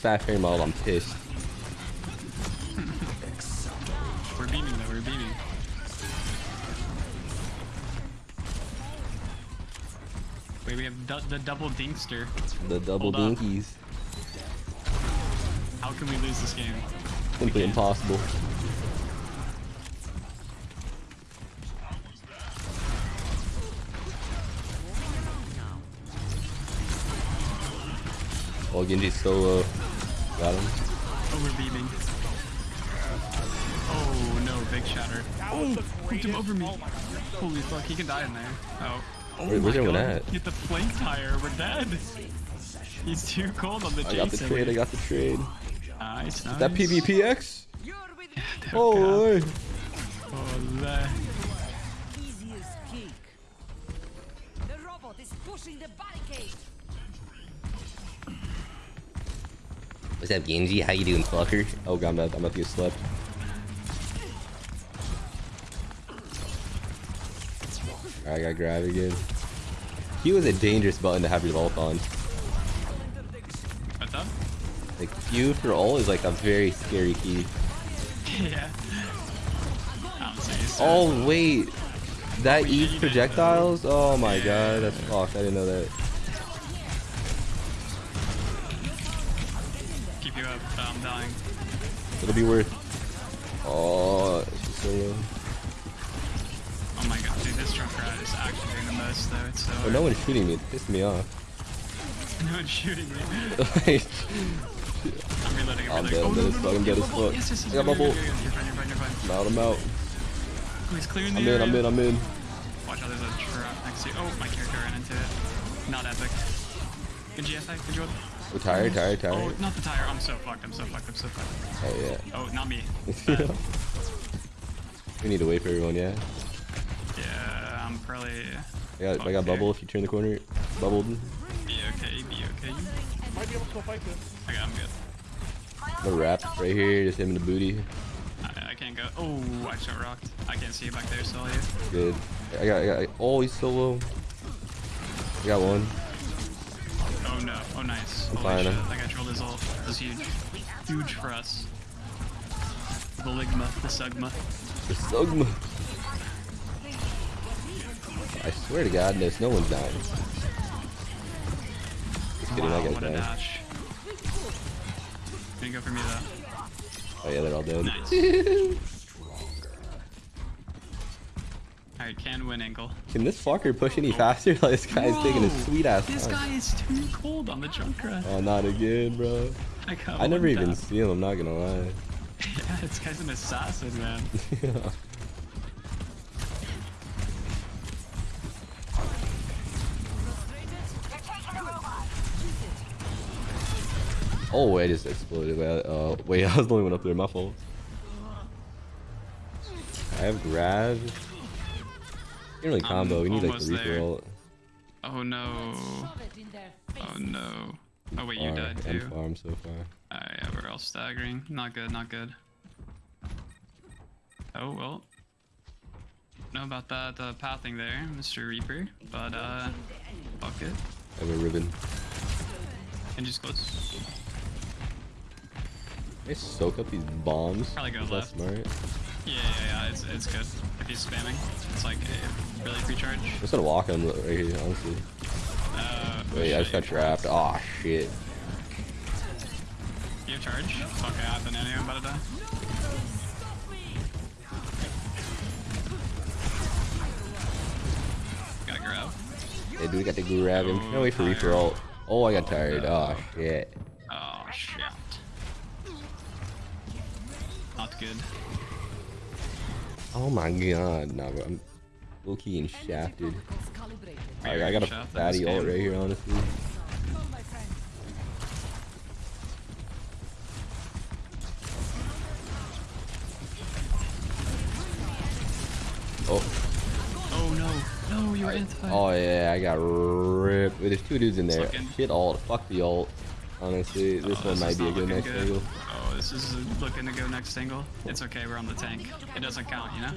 Fairy model, I'm pissed. We're beaming though, we're beaming. Wait, we have the double dinkster. The double Hold up. How can we lose this game? Simply impossible. Oh, Genji's solo. Got him. Oh, we're beaming. Oh no, big shatter. Oh, hooked him over me. Holy fuck, he can die in there. Oh. Oh Where- where's everyone at? Get the flank tire, we're dead. He's too cold on the I got the trade, I got the trade. Nice, nice. That PvPX? Oh, Oh, What's up, Genji? How you doing, fucker? Oh god, I'm about, I'm about to get slept. Alright, I got grab again. He was a dangerous button to have your ult on. What's up? Like, Q for ult is like a very scary key. yeah. Oh, wait. That eats projectiles? Oh my god, that's fucked. I didn't know that. It'll be worth. Oh, she's so low. Oh my god, dude, this Junkrat is actually doing the most though. It's so. Oh, no one's shooting me. It pissed me off. no one's shooting me. I'm reloading. I'm I'm reloading. dead, oh, I'm no, no, no, I'm dead as fuck. Yes, yes, yes, I got you're good, bubble. you're good, You're fine, you're fine, you're fine. I'm out, I'm out. Oh, he's clearing the I'm in. I'm in, I'm in. Watch out, there's a trap next to you. Oh, my character ran into it. Not epic. Good GFI, good job. We're tired, tired, Oh, tired. not the tire. I'm so fucked. I'm so fucked. I'm so fucked. Oh, yeah. Oh, not me. we need to wait for everyone, yeah? Yeah, I'm probably. I got, I fucked got here. bubble if you turn the corner. Bubbled. Be okay, be okay. Might be able to go fight this. I got him good. No wrap right here, just him in the booty. I, I can't go. Oh, I just got rocked. I can't see you back there, still you. Good. I got, I got, oh, he's so low. I got one. Oh no. Oh nice. I'm Holy fine, shit. I'm- That guy trolled his ult. That was huge. Huge for us. The Ligma, the Sugma. The Sugma. I swear to God, no, no one's dying. Just kidding, wow, I got dying. dash. Didn't go for me though. Oh yeah, they're all dead. Nice. Alright, can win angle. Can this fucker push any faster? Like, this guy's taking a sweet ass This time. guy is too cold on the Junkrat. Oh, not again, bro. I, I never even tap. see him, I'm not gonna lie. Yeah, this guy's an assassin, man. yeah. oh, I just exploded. Wait, uh, wait, I was the only one up there, my fault. I have grab. You really combo, we need like the Reaper ult. Oh no. Shove it in their face. Oh no. Oh wait, you died I'm too. farm so far. Alright, yeah, we're all staggering. Not good, not good. Oh well. Know about that uh, pathing there, Mr. Reaper, but uh, fuck it. I have a ribbon. And just close. I soak up these bombs. Probably go Is that left. smart? Yeah, yeah, yeah, it's, it's good. If he's spamming, it's like a really free charge. I'm just gonna walk him right here, honestly. Uh, Wait, I just got trapped. Oh shit. You have charge? Okay, I have an enemy, I'm about to die. Gotta grab. Dude, we got to grab him. Can't wait for Reaper ult. Oh, I got tired. Oh shit. Oh shit. Not good. Oh my god, nah, bro. I'm low key and shafted. I got a fatty ult right here, honestly. Oh. Oh no. No, you inside. Oh yeah, I got ripped. There's two dudes in there. Shit ult. Fuck the ult. Honestly, oh, this Oh, one might be a good next angle. Oh, this is looking to go next angle. It's okay, we're on the tank. It doesn't count, you know?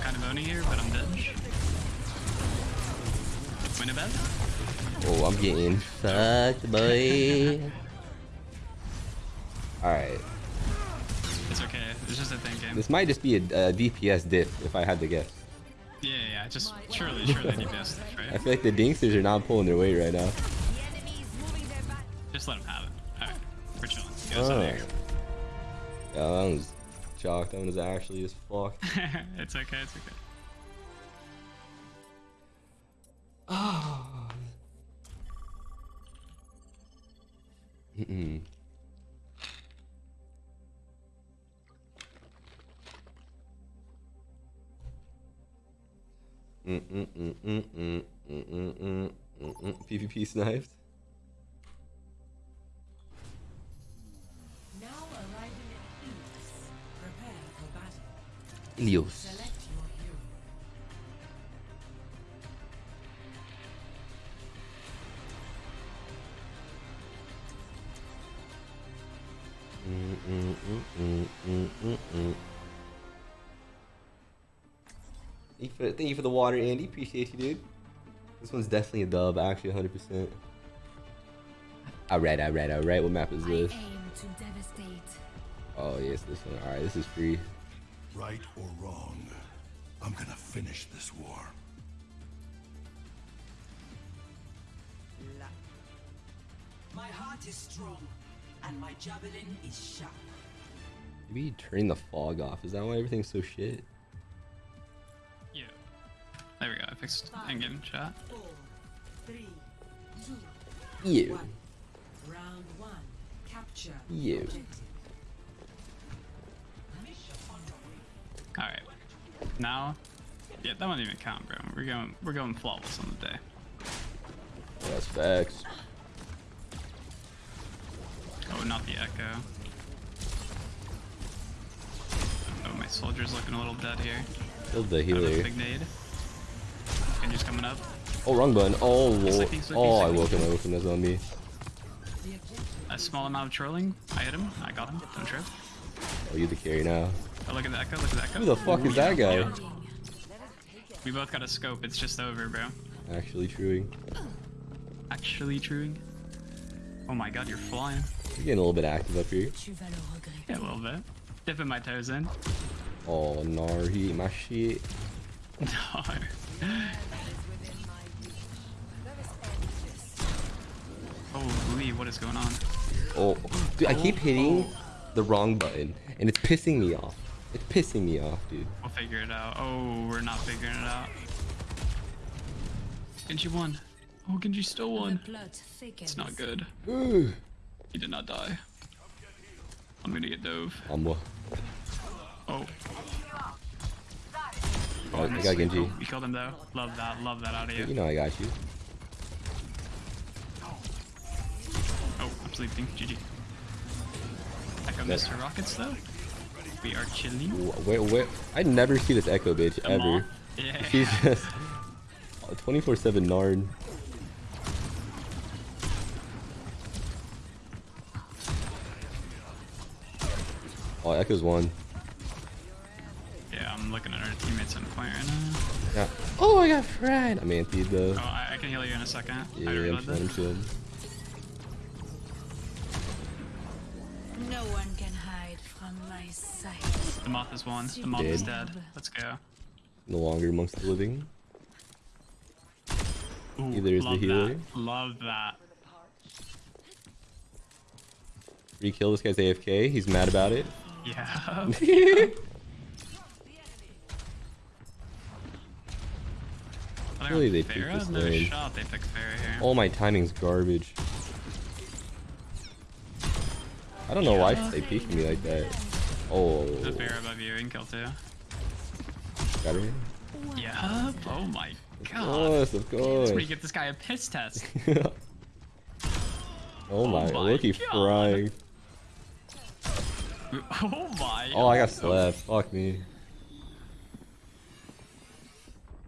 Kind of owning here, but I'm dead. Win a bet? Oh, I'm getting fucked, boy. Alright. It's okay. It's just a tank game. This might just be a, a DPS diff, if I had to guess. Yeah, yeah. Just surely, surely DPS, I right? feel like the Dinksters are not pulling their weight right now. The enemy's moving their back. Just let them have it. Alright, we're chilling. Get us out of oh. here. Yeah, that was shocked. That one was actually as fuck. it's okay, it's okay. Mm-mm. PvP sniped. Now arriving at Ilios. Prepare for battle. Ilios. Select your hero. Mm-mm-mm-mm-mm-mm. Thank you, for, thank you for the water, Andy. Appreciate you, dude. This one's definitely a dub, actually, 100%. Alright, alright, alright. What map is this? aim to devastate. Oh, yes, this one. Alright, this is free. Right or wrong, I'm gonna finish this war. My heart is strong, and my javelin is sharp. Maybe turning the fog off. Is that why everything's so shit? Yeah. There we go. I fixed in-game chat. Four, three, two, You. one. Round one. Capture. You. Alright. Now, yeah, that won't even count, bro. We're going, we're going flawless on the day. That's facts. Oh, not the echo. Oh, my soldier's looking a little dead here. Killed the I have a healer. big nade. Coming up. Oh, wrong button. Oh. Sleeping, sleeping, Oh, I woke him. I woke him. That's on me. A small amount of trolling. I hit him. I got him. Don't trip. Oh, you the carry now. Oh, look at the echo. Look at the echo. Who the fuck is that guy? We both got a scope. It's just over, bro. Actually truing. Actually truing. Oh my god, you're flying. You're getting a little bit active up here. Tu vas le regretter. Yeah, a little bit. Dipping my toes in. Oh, Nar, he ate my shit. No. Oh, Lee, what is going on? Oh, dude, I keep hitting the wrong button, and it's pissing me off. It's pissing me off, dude. We'll figure it out. Oh, we're not figuring it out. Genji won. Oh, Genji still won. It's not good. Ooh. He did not die. I'm gonna get dove. I'm uh, Oh, Oh, I got Genji. we killed him though. Love that. Love that out of You you. know I got you. Oh, I'm sleeping. GG. Echo That- Mr. Rockets though. We are chilling. Wait, where? I never see this Echo bitch ever. Yeah. She's just 24/7 Nard. Oh, Echo's one. Yeah, I'm looking at our teammates on point right now. Yeah. Oh, I got fried. I'm anti though. Oh, I, I can heal you in a second. Yeah, I I'm reload I'm this. chilling. No one can hide from my sight. The moth is one. The moth is dead. Let's go. No longer amongst the living. Ooh, Either is the love healer. That. Love that. Re-kill this guy's AFK. He's mad about it. Yeah. Really, they picked this No lane. shot. They picked Pharah here. All my timing's garbage. I don't know why they peeked me like that. Oh, The Pharah above you and kill too. got her. Yeah. Oh my god. Of course, of That's course. where you get this guy a piss test. oh my, oh my look, he God. frying. Oh my. Oh, I got oh slapped. Fuck me.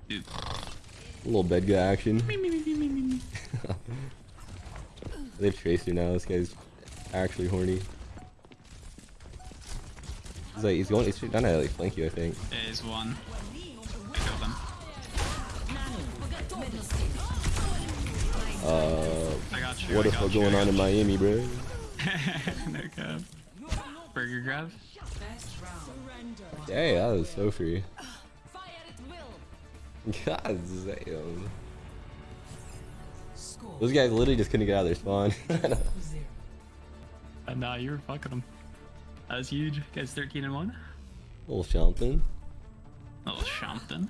Dude. A little bed guy action. they have Tracer now. This guy's actually horny. He's like, he's going, he's trying to like flank you, I think. There is one. I killed him. Uh, I got you. what I the fuck you, going on in. Miami, bro? no cap. Burger grab. Hey, that was so free. God damn. Score Those guys literally just couldn't get out of their spawn. zero. Uh, you're fucking them. That was huge. Guys, 13 and 1. little something. Little something.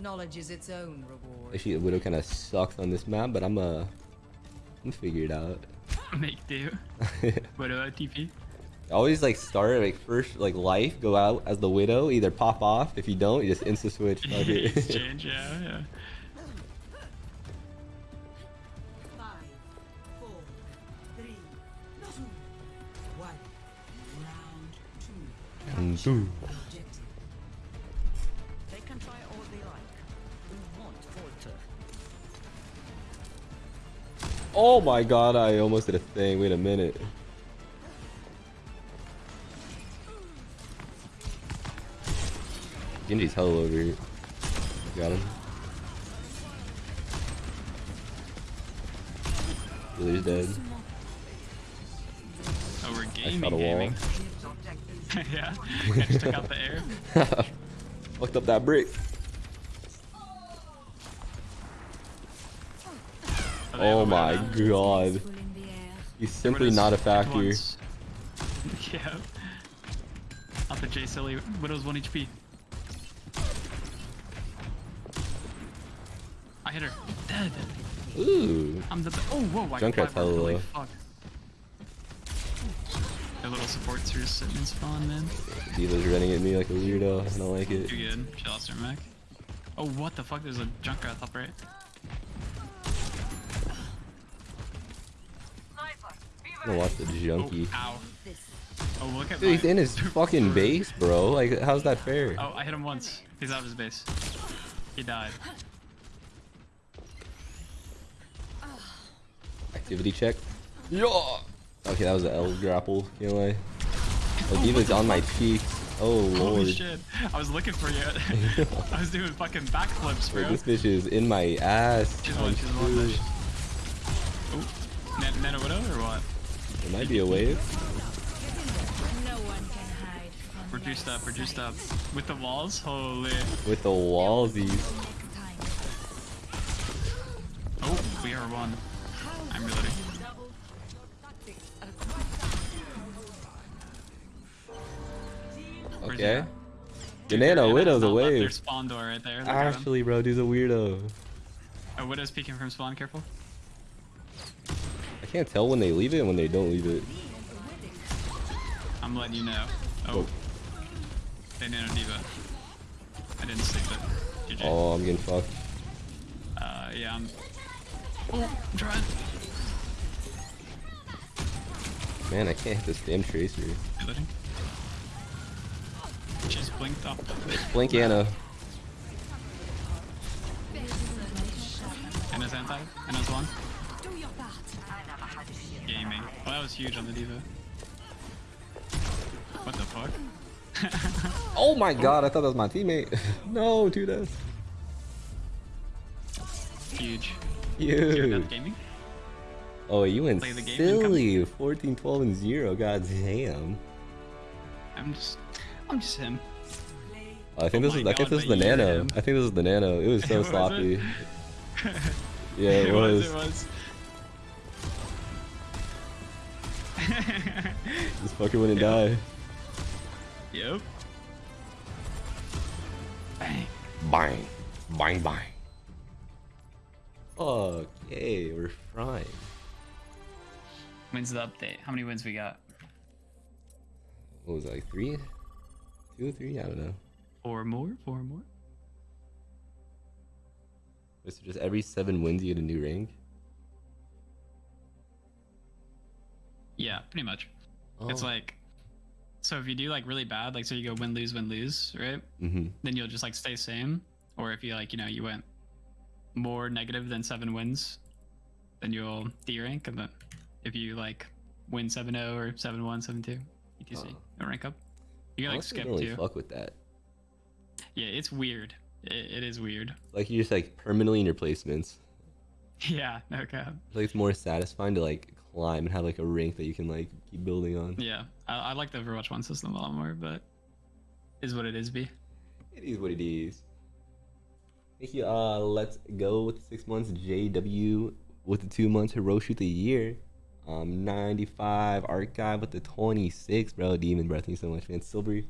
Knowledge is its own reward. Actually, the Widow kind of sucks on this map, but I'm uh, I'm figure it out. Make do. What about TP? Always like start like first like life, go out as the Widow, either pop off. If you don't, you just insta switch. Exchange, yeah, yeah. Five, four, three, two, one. Round two. Boo. They can try all they like. We won't. Oh my god, I almost did a thing. Wait a minute. Genji's hell over here. Got him. Healer's dead. Oh, we're I gaming, shot a wall. yeah, I just took out the air. Fucked up that brick. Oh, Oh my god. Full in the air. He's simply not a factor. yeah. Out the J silly. Widow's 1 HP. I hit her. Dead. Ooh. I'm the. Oh, whoa. I Junkrat's hella low. Fuck. Their little supports are just sitting in spawn, man. D.Va's running at me like a weirdo. I don't like it. Too good. She lost her mech. Oh, what the fuck? There's a Junkrat top right. I'm gonna watch the Oh, junkie. Oh, look at Dude, he's in his fucking base, bro. Like, how's that fair? Oh, I hit him once. He's out of his base. He died. Activity check. Yeah. Okay, that was an L grapple. Lie. Oh, D.Va's on my cheeks. Oh Holy lord. shit. I was looking for you. I was doing fucking backflips, Wait, bro. this bitch is in my ass. She's one, she's one. Bitch. Oh, Nano Widow or what? There might be a wave. No one can hide We're my up, we're juiced up. With the walls? Holy. With the wallsies. Oh, we are one. I'm reloading. Okay. at? The Dude, Widow's a not left Their wave. spawn door right there. Look. Actually, bro, dude's a weirdo. Oh, Widow's peeking from spawn, careful. I can't tell when they leave it and when they don't leave it. I'm letting you know. Oh. They nano D.Va. I didn't stick it. GG. Oh, I'm getting fucked. Uh, yeah, I'm. Oh, I'm trying. Man, I can't hit this damn tracer. Reloading. She's blinked up. Blink Ana. Ana's anti. Ana's one. Gaming. Oh, that was huge on the D.Va. What the fuck? Oh my god, I thought that was my teammate. no, dude, that's Huge. Zero huge. death gaming. Oh, you went Play the game and come- silly. 14, 12, and 0. God damn. I'm just. I'm just him. Oh, I think Oh this is my I think this is the nano. him. I think this is the nano. It was so Was it? sloppy. Yeah, it, it was. was. It was. This fucker wouldn't die. yep. Bang. Bang. Bang bang. Okay, we're frying. Wins the update. How many wins we got? What was it, like three? Two, three? I don't know. Four more. Four more. Was it just every seven wins you get a new rank? Yeah, pretty much. It's Oh. like, so if you do like really bad, like so you go win lose win lose, right? Mm-hmm. Then you'll just like stay same. Or if you like, you know, you went more negative than seven wins, then you'll D rank, and then if you like win 7-0 or 7-1, 7-2, etc, Oh. rank up. You can like skip really too. fuck with that. Yeah, it's weird. It, it is weird. Like you're just like permanently in your placements. Yeah, no cap. Like it's more satisfying to like climb and have like a rank that you can like keep building on. Yeah, I, I like the Overwatch One system a lot more, but is what it is. B. It is what it is. Thank you. Uh, let's go with the six months. JW with the two months. Hiroshi the year. Um, 95 archive with the 26, bro. Demon, bro. Thank you so much, man. Silver,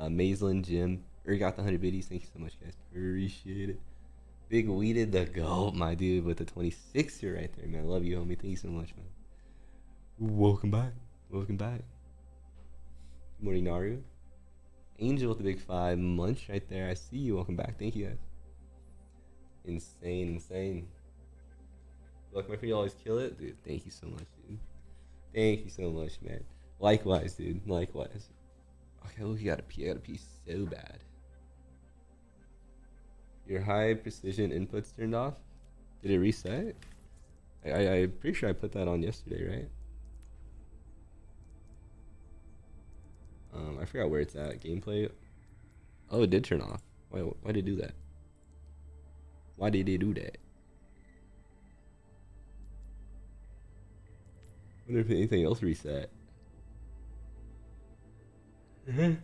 uh, Maislin, Jim, got the 100 biddies. Thank you so much, guys. Appreciate it. Big Weeded the goat, my dude, with the 26 here right there, man. Love you, homie. Thank you so much, man. Welcome back. Welcome back. Good morning, Naru. Angel with the big five. Munch right there. I see you. Welcome back. Thank you, guys. Insane, insane. Look, my friend, you always kill it, dude. Thank you so much. Thank you so much, man. Likewise, dude. Likewise. Okay, look, you gotta pee. I gotta pee so bad. Your high precision inputs turned off. Did it reset? I, I I'm pretty sure I put that on yesterday, right? Um, I forgot where it's at. Gameplay. Oh, it did turn off. Why? Why did it do that? Why did it do that? Wonder if anything else reset. I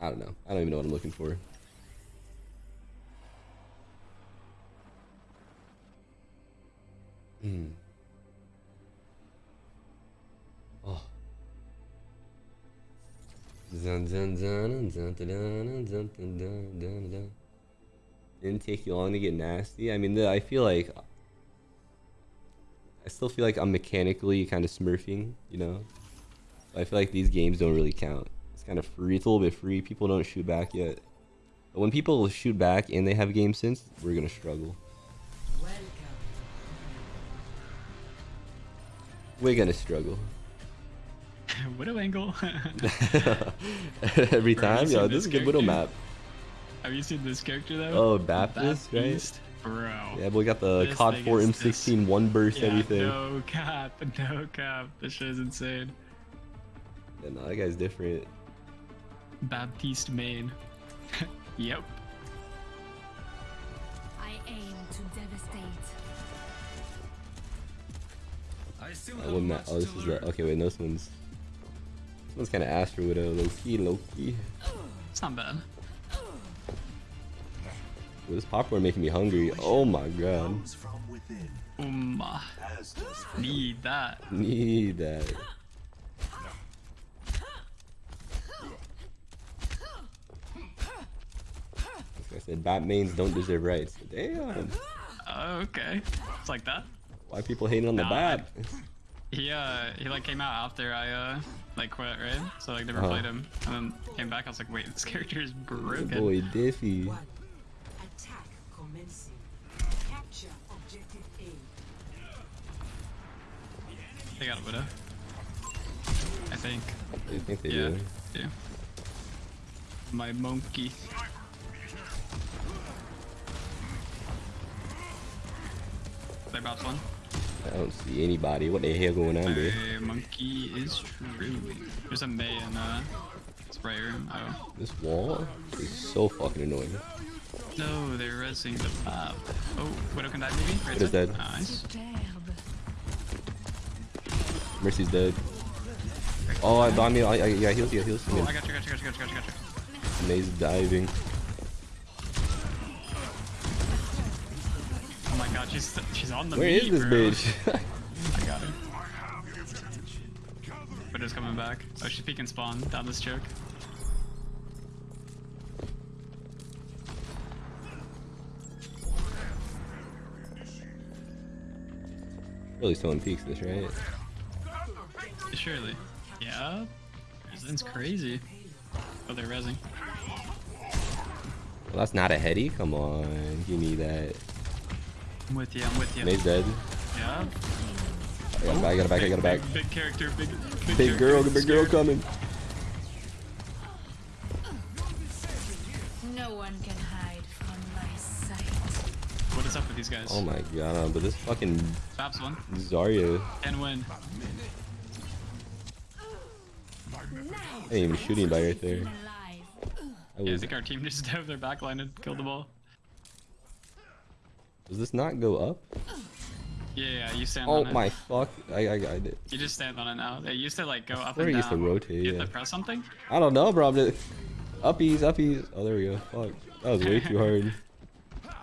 don't know. I don't even know what I'm looking for. Hmm. Oh. Dun, dun, dun, dun, dun, dun, dun, dun, dun, dun. Didn't take you long to get nasty. I mean, I feel like I still feel like I'm mechanically kind of smurfing, you know. I feel like these games don't really count. It's kind of free. It's a little bit free. People don't shoot back yet. But when people shoot back and they have game sense, we're gonna struggle. Welcome. We're gonna struggle. Widow angle. Every time, yo, this this is a good widow map. Have you seen this character though? Oh, Baptist, right? Baptiste? Bro. Yeah, but we got the This COD thing 4 is M16 one burst Yeah, everything. No cap, no cap. This shit is insane. Yeah, no, that guy's different. Baptiste main. yep. I aim to devastate. I still have what much map? Oh, this to is learn. the. Okay, wait, no, this one's. This one's kind of Astro Widow, low key, low key. It's not bad. This popcorn making me hungry. Oh my god. Comes from Um, uh, as does need that. Need that. Like I said, Batmains don't deserve rights. Damn. Okay. It's like that. Why people hating on the Nah, Bat? He uh he like came out after I uh like quit, right? So like never Uh-huh. played him. And then came back, I was like, wait, this character is broken. Boy, Diffy. They got a widow. I think. I think they Yeah. do. Yeah. My monkey. They bounce one. I don't see anybody. What the hell going on there? My monkey is true. There's a Mei in uh spray room. Oh. This wall is so fucking annoying. No, they're resing the map. Oh, Widow can die maybe? Right Widow's dead. Nice. Mercy's dead. Oh, I got me. I, I, yeah, heals, yeah, heals. Oh, Yeah. I got you, got you, got you, got you, got you. Mei's diving. Oh my god, she's she's on the Where meat, is this bro. bitch? I got her. Widow's coming back. Oh, she's peeking spawn down this choke. really someone peeks this, right? Surely. Yeah. Resin's crazy. Oh, they're resing. Well, that's not a heady. Come on, give me that. I'm with you, I'm with you. Mei's dead. Yeah. I got it back, I got it back, I got it back. Big, big character, big, big, Big girl, character, big girl coming. No one can hide from my sight. What is up with these guys? Oh my god, but this fucking Babs one. Zarya And win. ain't even shooting by right there. Alive. I Yeah, I think our team just dove their backline and killed the ball. does this not go up? Yeah, yeah, you stand Oh on it. my fuck. I, I got it. You just stand on it now. It used to like go up Where and it used to rotate, You have yeah. to press something? I don't know, bro. I'm just... Uppies, uppies. Oh, there we go. Fuck. That was way too hard.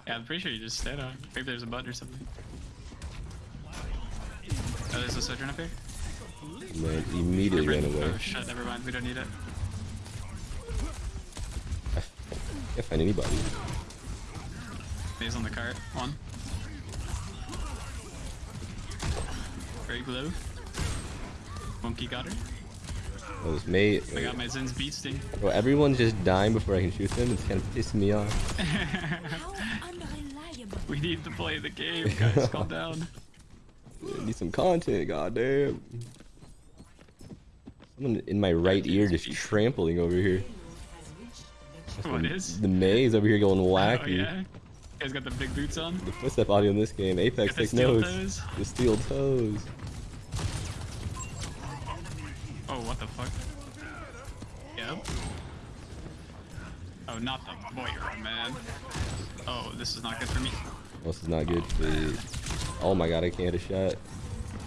Yeah, I'm pretty sure you just stand on it. Maybe there's a button or something. Oh, there's a sojourn up here? Man, immediately ran away. Oh shit, never mind, we don't need it. Can't find anybody. He's on the cart. One. Very glow. Monkey got her. Oh, this mate. I got my Zen's beasting. Bro, everyone's just dying before I can shoot them. It's kind of pissing me off. We need to play the game, guys. Calm down. I need some content, goddamn. Someone in my right ear just trampling over here. What is? The Mei's over here going Oh wacky. yeah. You guys got the big boots on? The footstep audio in this game. Apex Got the take notes. toes? The steel toes. Oh, what the fuck? Yep. Oh, not the Moira, man. Oh, this is not good for me. This is not good for. Oh my god, I can't hit a shot.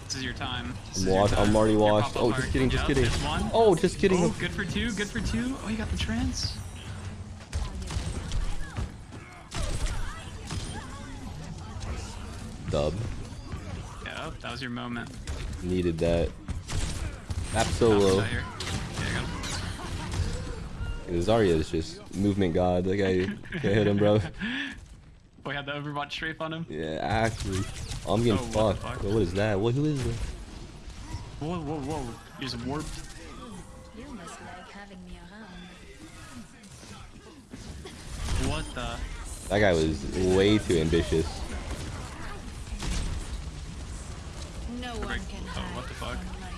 This is your time. This I'm washed. I'm already washed. Oh, just kidding, just kidding. Oh, just kidding. Oh, good for two, good for two. Oh, you got the trance. Dub. Yep, that was your moment. Needed that. Tap Bounce oh, solo. Yeah, I. Zarya is just movement god. That guy can't hit him, bro. We had the Overwatch strafe on him. Yeah, actually. Oh, I'm getting Oh, what fucked. fuck? Bro, what is that? What? Who is this? Whoa, whoa, whoa. He's warped. You must like having me around. What the? That guy was way too ambitious. No one can Oh, what the fuck? from my.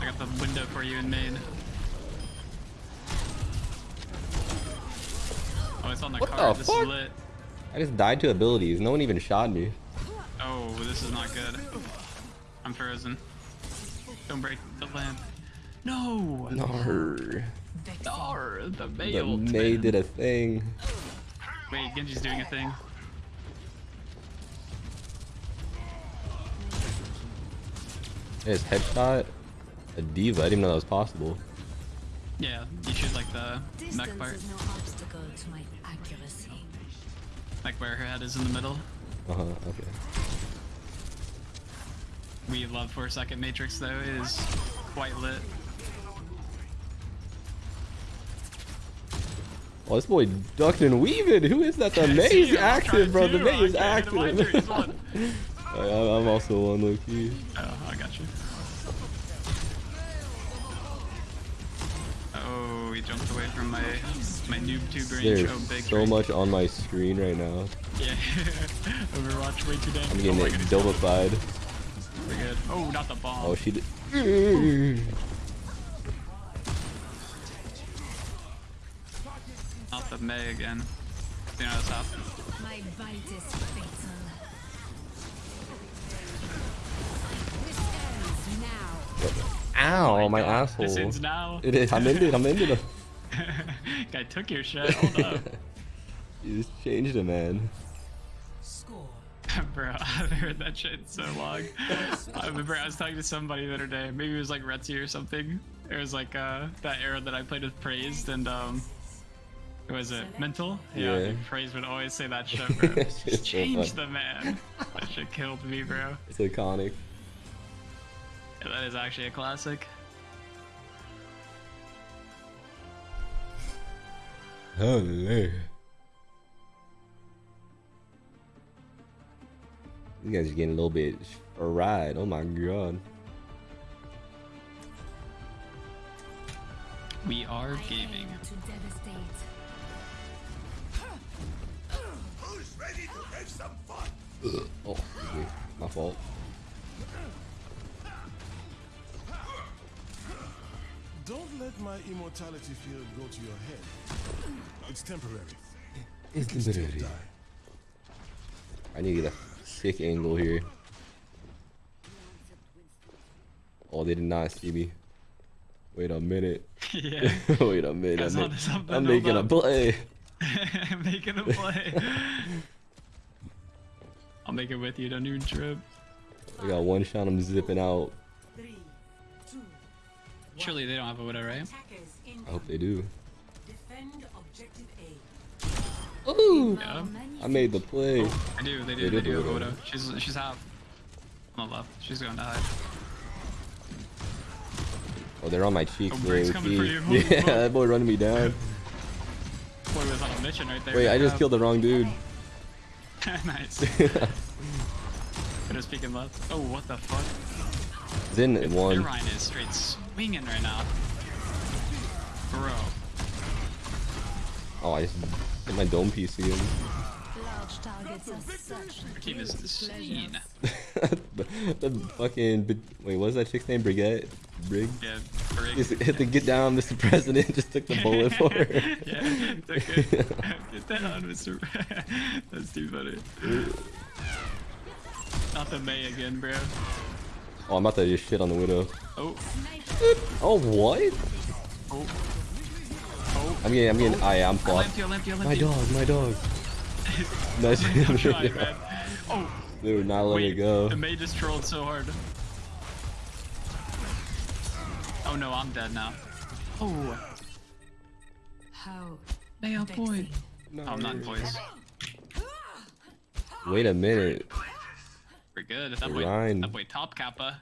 I got the window for you in main. Oh, it's on the What card. the this fuck? is lit. I just died to abilities. No one even shot me. Oh, this is not good. I'm frozen. Don't break the lamp. No! No. No, the The mail. Mei did a thing. Wait, Genji's doing a thing. His headshot. A D.Va. I didn't even know that was possible. Yeah, you shoot like the mech Distance part. is no Like where her head is in the middle. Uh huh. Okay. We love for a second Matrix though. It is quite lit. Oh, this boy ducking and weaving. Who is that? The See, Mei's I'm trying active, bro. The to, Mei I is can't hit him either, active. he's one. I- I'm also one low key. Oh, I got you. Oh, he jumped away from my my noob tube range. There's oh, big so range. much on my screen right now. Yeah, Overwatch way too damn. I'm oh getting my it God. We're good. Oh, not the bomb. Oh, she did. Not the Mei again. You know what's happening? My bite is fatal. This ends now. Ow, my God, asshole. This ends now. It is. I'm into it. I'm into it. Guy took your shit. Hold up. You just changed it, man. Score. Bro, I haven't heard that shit in so long. I remember I was talking to somebody the other day. Maybe it was like Retzi or something. It was like uh, that era that I played with Praised and um, who was it? Mental? Yeah, Yeah. dude, Praised would always say that shit, bro. It's Just change funny. the man. That shit killed me, bro. It's iconic. Yeah, that is actually a classic. Holy. You guys are getting a little bit fried. Oh my god. We are I gaming. to devastate. Who's ready to have some fun? Oh, excuse me. My fault. Don't let my immortality field go to your head. It's temporary. It's You can still temporary. I need to get a sick angle here. Oh, they did not see me. Wait a minute. yeah. Wait a minute. I'm, on ma- to something, I'm hold making a up. play. Making a play. I'll make it with you. Don't even trip. I got one shot. I'm zipping out. Three, two, Surely they don't have a widow, right? I hope they do. Defend objective A. Ooh! Yeah. I made the play. Oh, I do. They They do. do They do have have a a widow. widow. She's she's half on the left. She's going to hide. Oh, they're on my cheeks, Oh, bro. Coming for you. Holy Yeah, fuck. that boy running me down. Boy was on a mission right there. Wait, I just job. killed the wrong dude. nice. Better speaking left. Oh, what the fuck? Zen Their one. Rein is straight swinging right now. Bro. Oh, I just hit my dome piece again. Large targets are such Your team is insane. the, the fucking wait, what was that chick's name? Brigitte, Brig. Yeah, Brig. Just hit the get down, Mr. President. Just took the bullet for her. yeah, it's okay. Get down, Mr. That's too funny. Not the Mei again, bro. Oh, I'm about to just shit on the widow. Oh, Oh, what? oh, oh. I'm getting, I'm getting. I am I flopped. lamped you, I lamped you, I My dog, my dog. Nice. I'm trying, man. Oh, They would not let wait. it go. The Mei just trolled so hard. Oh no, I'm dead now. Oh, How Mei on point. vexing. Oh, I'm not in poise. Wait a minute. We're good. That boy, Rein. that boy top kappa.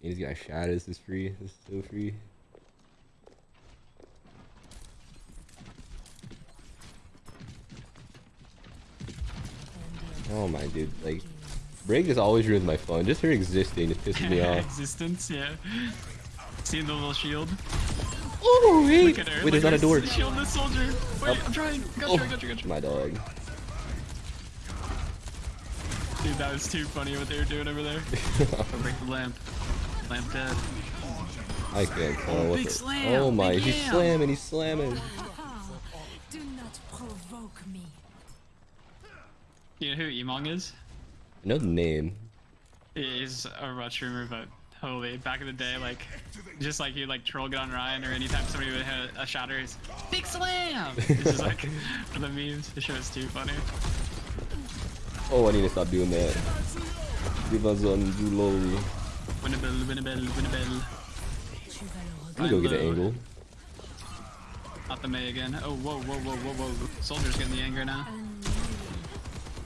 He's got shot. This is free. This is so free. Oh my dude, like Brig just always ruins my fun. Just her existing just pisses me off. Existence, yeah. Seeing the little shield. Oh Look at her. Wait, look there's not a door. Shield the soldier. Wait, oh. I'm trying. Got you, Oh, got you, got you. my dog. Dude, that was too funny what they were doing over there. I'll break the lamp. Lamp dead. I can't tell. Oh, what big the- slam, Oh my, big he's yam. slamming, he's slamming. Do not provoke me. You know who Emongg is? I know the name. He's a Overwatch streamer, but holy, back in the day, like, just like you like troll get on Rein, or anytime somebody would hit a shatter, he's big slam. It's just like for the memes. The show is too funny. Oh, I need to stop doing that. Give us on Zuloli. Win a bell, win a bell, win a bell. I'm gonna go get an angle. Not the Mei again. Oh, whoa, whoa, whoa, whoa, whoa. Soldier's getting the anger now.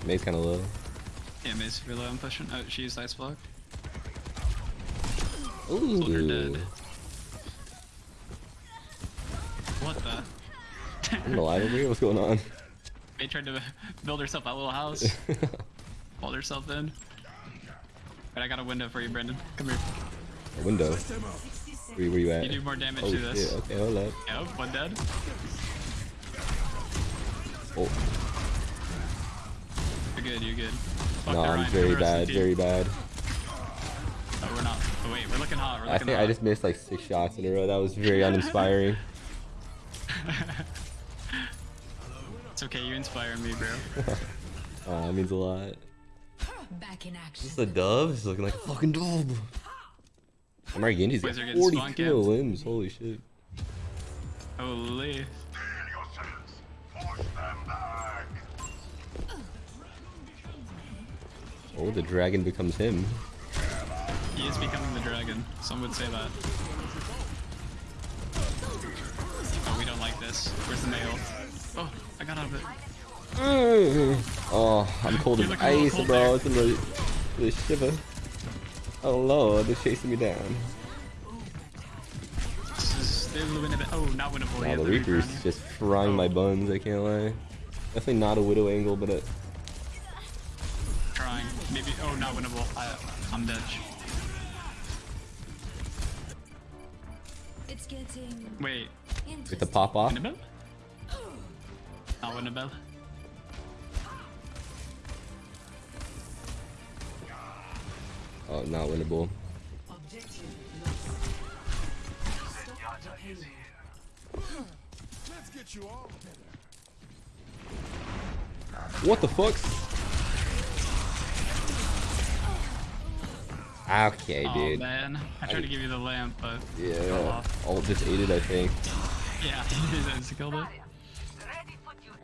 Mei's kind of low. Yeah, Mei's super low. I'm pushing. Oh, she used ice block. Ooh. Soldier dead. What the? I'm alive over here. What's going on? Mei tried to build herself a little house. Hold herself in. But I got a window for you, Brendan. Come here. A window. Where, you- where you at? You do more damage oh to this. shit. Okay, hold up. Yep, one dead. Oh, You're good, you're good. Fuck no, I'm very bad, very bad. Oh, we're not. Oh, wait, we're looking hot. We're I think hot. I just missed like six shots in a row. That was very uninspiring. It's okay, you inspire me, bro. Uh, that means a lot. Back in action. Just a dove? He's looking like a fucking dove. Amari Genji's got Boys are 40 spawn kill camped. limbs. Holy shit. Holy. Oh, the dragon becomes him. He is becoming the dragon. Some would say that. Oh, we don't like this. Where's the male? Oh, I got out of it. Mm. Oh, I'm cold as looking a little ice, cold bro. there. It's a little, little shiver. Oh lord, they're chasing me down. This is still winnable. Oh, not winnable. Wow, yet. the The Reaper's on just frying my oh. buns, I can't lie. Definitely not a widow angle, but a, Trying. Maybe. Oh, not winnable. I, I'm dead. It's getting Wait. with the pop off. Winnable? Now, Annabelle. Oh, not winnable. What the fuck? Okay, oh, dude. man. I tried I... to give you the lamp, but... Yeah. Oh, just ate it, I think. Yeah, he just killed it.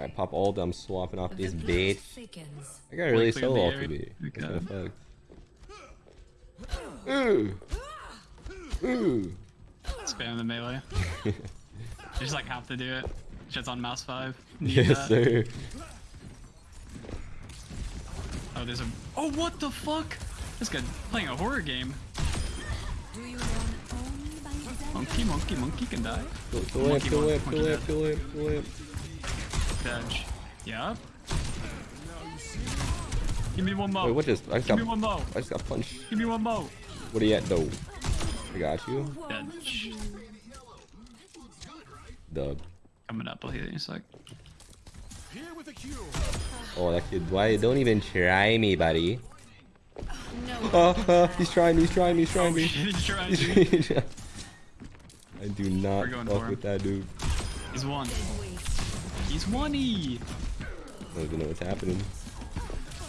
I pop ult, I'm swapping off this The bitch. I got really clear the solo air. ultimate. That's Okay. kinda fucked. Ooh. Ooh. Spam the melee. you just like have to do it. Shit's on mouse five. Need Yes, that. sir. Oh, there's a. Oh, what the fuck? This guy playing a horror game. Do you want only by example? Monkey, monkey, monkey can die. Kill kill lamp, Monkey kill one, lamp, monkey kill lamp, dead. kill lamp, kill lamp. Dodge. Yup. Give me one more. Wait, what just? I just Give got, me one more. I just got punched. Give me one more. What are you at, though? I got you. Dodge. Dub. Coming up, I'll heal you in a sec. Here with a. Oh, that kid. Why? Don't even try me, buddy. No. Oh, oh, he's trying me. He's trying me. He's trying Oh me. shit, he's trying me. I do not fuck with that dude. He's one. Wait. He's one E. I don't even know what's happening.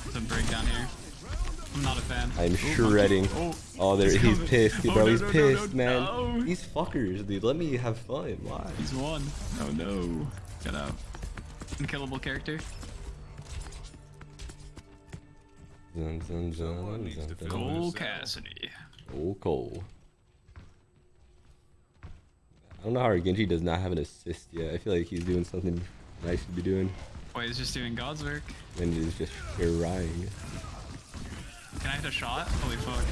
There's a break down here. I'm not a fan. I'm Oh, shredding. Oh, Oh, there he's he's coming. pissed, Oh, bro. no, he's no, no, pissed, no, man. no. These fuckers, dude. Let me have fun. Why? He's one. Oh no. Get out. Unkillable character. Dun, dun, dun, dun, dun. Cole Cassidy. Oh, Cole. I don't know how our Genji does not have an assist yet. I feel like he's doing something nice to be doing, Wait, he's just doing God's work. and he's just trying. Can I hit a shot? Holy fuck.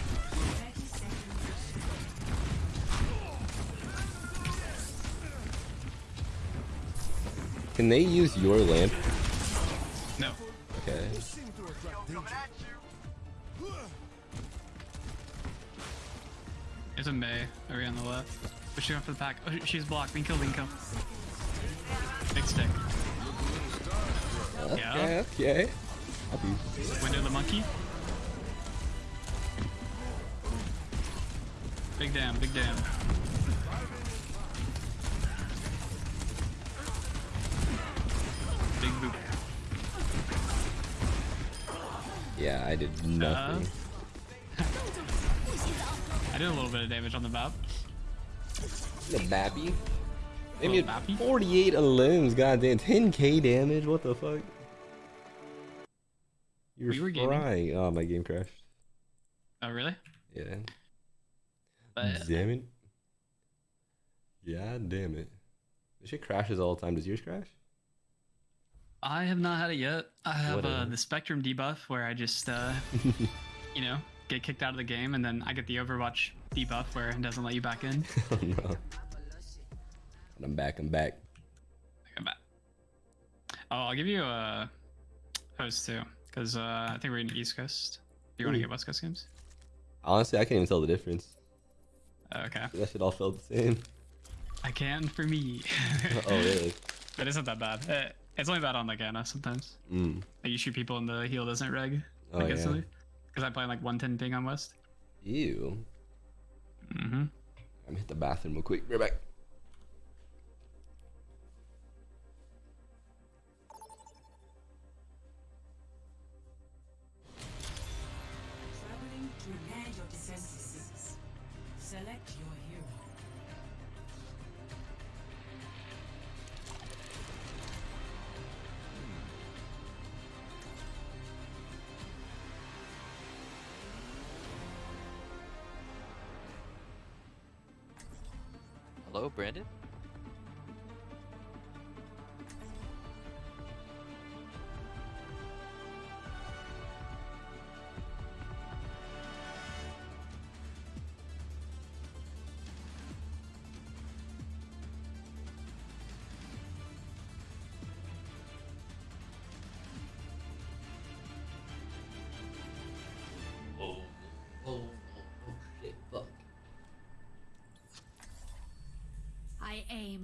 Can they use your lamp? No. Okay. Seem to attract danger. There's a Mei over on the left. But she's going for the pack. Oh, she's blocked. Being killed, being killed. Big stick. Yeah. Okay, okay. Copy. Window the monkey. Big damn, big damn. Big boop. Yeah, I did nothing. I did a little bit of damage on the map. The Bappy. They Little made Bappy? 48 limbs, goddamn. 10k damage, what the fuck? You're We were gaming. Oh, my game crashed. Oh, really? Yeah. But Damn it. Yeah, damn it. This shit crashes all the time. Does yours crash? I have not had it yet. I have uh, the Spectrum debuff where I just, uh, you know, get kicked out of the game, and then I get the Overwatch debuff where it doesn't let you back in. oh no. I'm back, I'm back. I'm back. Oh, I'll give you a host too, because uh, I think we're in East Coast. Do you want to get West Coast games? Honestly, I can't even tell the difference. Okay. That shit all felt the same. I can for me. oh, really? It isn't that bad. Eh, It's only bad on like Ana sometimes. Mm. Like you shoot people and the heal doesn't reg. Oh, like yeah. Because I play like 110 ping on West. Ew. Mm-hmm. I'm gonna hit the bathroom real quick. Right back.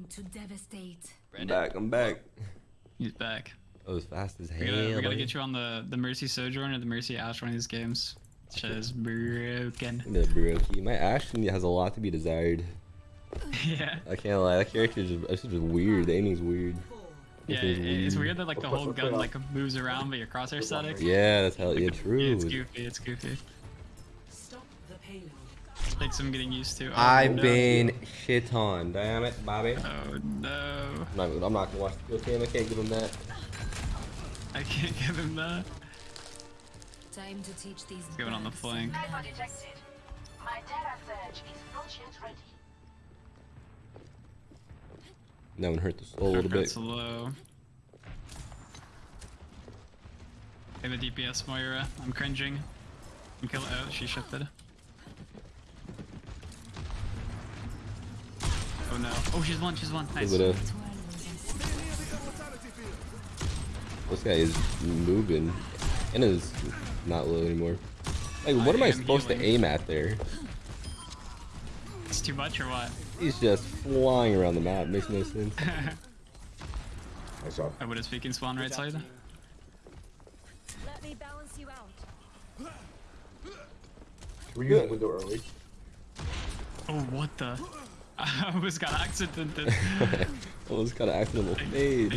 To devastate. I'm Brandon? back, I'm back. He's back. Oh, that was fast as hell. We gotta, we gotta get you on the, the Mercy Sojourn or the Mercy Ash one of these games. Shit is broken. The Brokey. My Ashley has a lot to be desired. yeah. I can't lie. That character is just, it's just weird. The aiming's weird. Yeah, This it- is it's weird that like the whole gun like moves around, but your crosshair static. Yeah, that's how. Yeah, Yeah, true. it's goofy. It's goofy. Stop the payload. Some getting used to. Oh, I've no. been shit on. Damn it, Bobby. Oh no! I'm not, I'm not gonna watch the kill cam. I can't give him that. I can't give him that. Time to teach these. He's going on the flank. Sniper detected. My Terra Surge is not yet ready. That one hurt the soul a little bit. Junkrat's low. Hey, the DPS Moira. I'm cringing. I'm killing. Oh, she shifted. No. Oh, she's one. She's one. Nice. But, uh, this guy is moving. And is not low anymore. Like, what I am I am supposed to aim at there? It's too much or what? He's just flying around the map. Makes no sense. Nice job. I would have speaking spawn right side. Let me balance you out. Can we use the window early? Oh, what the? I almost got accidented. Almost got an accidental Thing fade.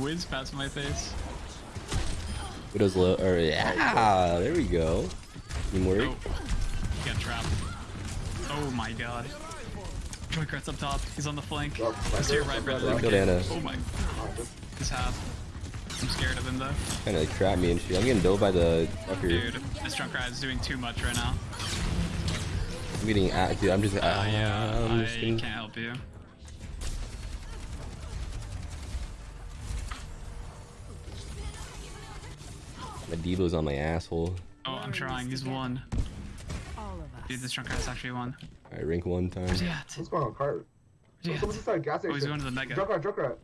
whizzed past my face. Widow's low. Or, yeah, there we go. Teamwork. Oh, he got trapped. Oh my god. Junkrat's up top. He's on the flank. He's to your right, brother. Let's go, Oh my. He's half. I'm scared of him though. Kind of like trap me and shit. I'm getting billed by the fucker. Dude, this Junkrat is doing too much right now. I'm getting at, dude. I'm just. Oh yeah, I'm I just getting- can't help you. My Devo's on my asshole. Oh, I'm trying. He's one. All. Dude, this Junkrat is actually one. Alright, rank one time. Where's he at? What's going on, cart? Where's he at? Someone's inside gas Oh, he's going to the mega. Junkrat, Junkrat.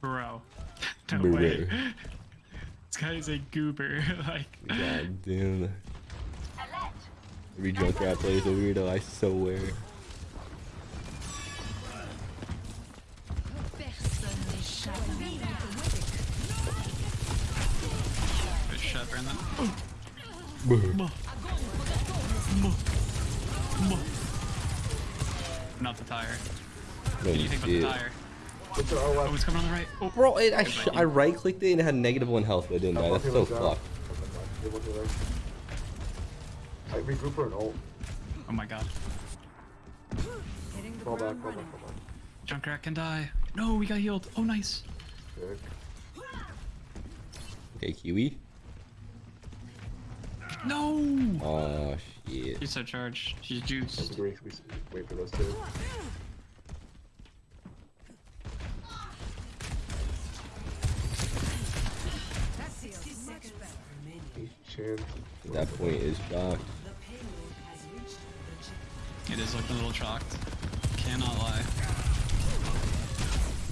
Bro. no Bro. way. This guy is a goober. like. God damn. Alert. Every Junkrat plays a weirdo, I swear. Personne n'échappe. Good shot, Brandon. Not the tire. What do you think about the tire? What's your Oh, OS? it's coming on the right. Oh, Bro, it, I, Good sh- buddy. I right clicked it and it had negative one health, but it didn't die. That's so fucked. I regroup for an ult. oh my god. Fall back, ground fall back, fall back. Junkrat can die. No, we got healed. Oh, nice. Good. Okay, Kiwi. No. Oh shit. She's so charged. She's Let's juiced. agree, we s- wait for those two. That feels much better. That point is shocked. It is looking a little chalked. Cannot lie.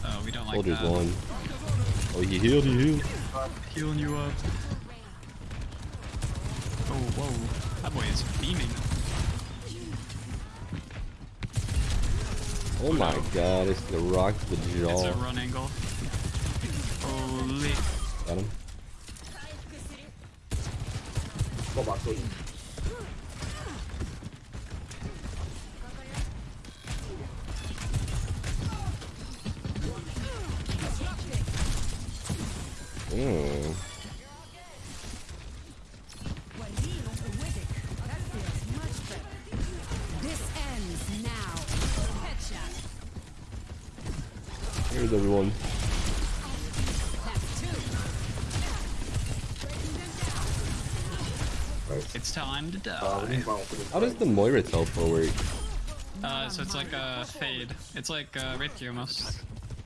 Oh, we don't like Soldier's that. one. Oh, he healed, he healed. Healing you up. Oh, whoa. That boy is beaming. Oh my god, it's the rock to the It's a run angle. Holy. Got him. Fall back, please. For this How does fight. the Moira teleport work? Uh, so it's like a fade. It's like uh, Wraith Gear almost.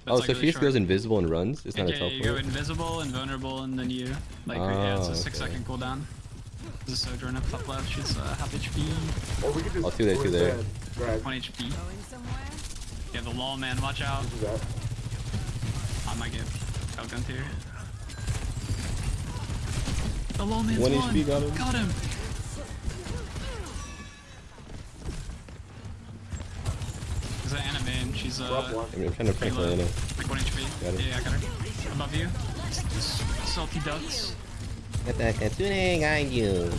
Oh, it's, so like, she just really goes invisible and runs? It's not a Yeah, you go invisible and vulnerable, and then you like yeah, it's Oh, a six okay. second cooldown. There's a Sojourn up top left. She's uh, half HP, Or we could just. I'll do that, go do that. instead. Grab. one HP. Going somewhere? Yeah, the law man, watch out. Do that. I might get outgunned here. The law man's One one. HP got him. Got him. She's uh Drop one. I mean, I'm trying to pretty prank low. Lana. Like one HP. Got it. Yeah, I got her. Above you. S- Salty ducks. Get that Kitsune got you.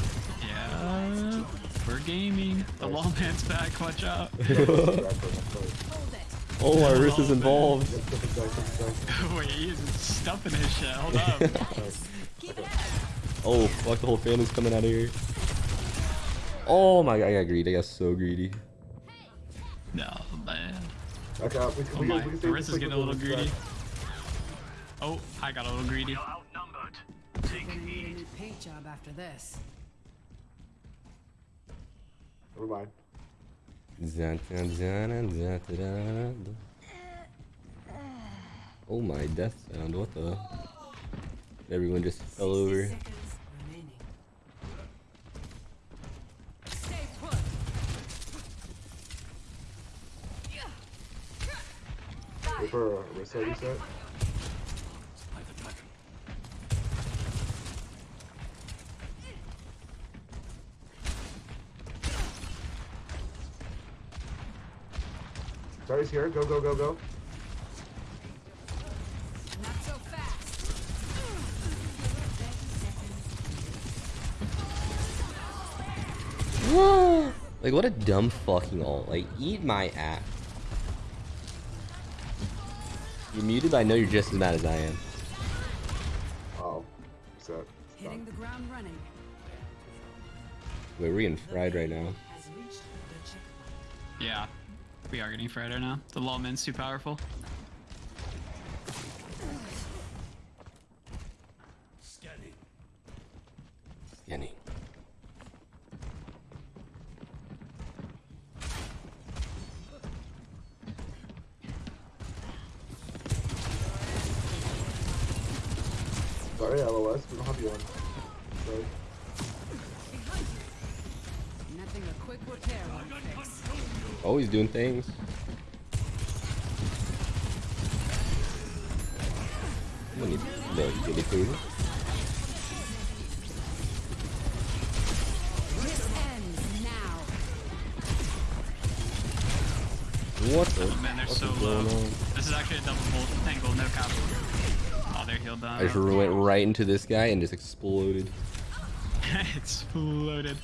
Yeah. We're gaming. The lawman's back. Watch out. Oh, my wrist is involved. Wait, he's stuffing his shit. Hold up. Oh, fuck, the whole family's coming out of here. Oh my god, I got greedy. I got so greedy. no, man. Okay, uh, we, Oh we, my, we, we, the is getting a little greedy. Oh, I got a little greedy. Gonna need a paint job after this. Never mind. Oh my death sound, what the? Everyone just fell over. For a reset reset. Sorry's here. Go, go, go, go. Like what a dumb fucking ult. Like eat my ass. You're muted, but I know you're just as mad as I am. Oh, reset. Hitting the ground running. Wait, we're getting fried right now. Has reached the checkpoint. Yeah, we are getting fried right now. The lawman's too powerful. Scanning. Skinny. Sorry, LOS. We don't have you on. Sorry. Nothing a quick repair won't fix. Always doing things. Let me no, give me food. This ends. What the? Man, they're so low. on? This is actually a double bolt angle, no cap. Oh, they're healed down. I just went right into this guy and just exploded. exploded.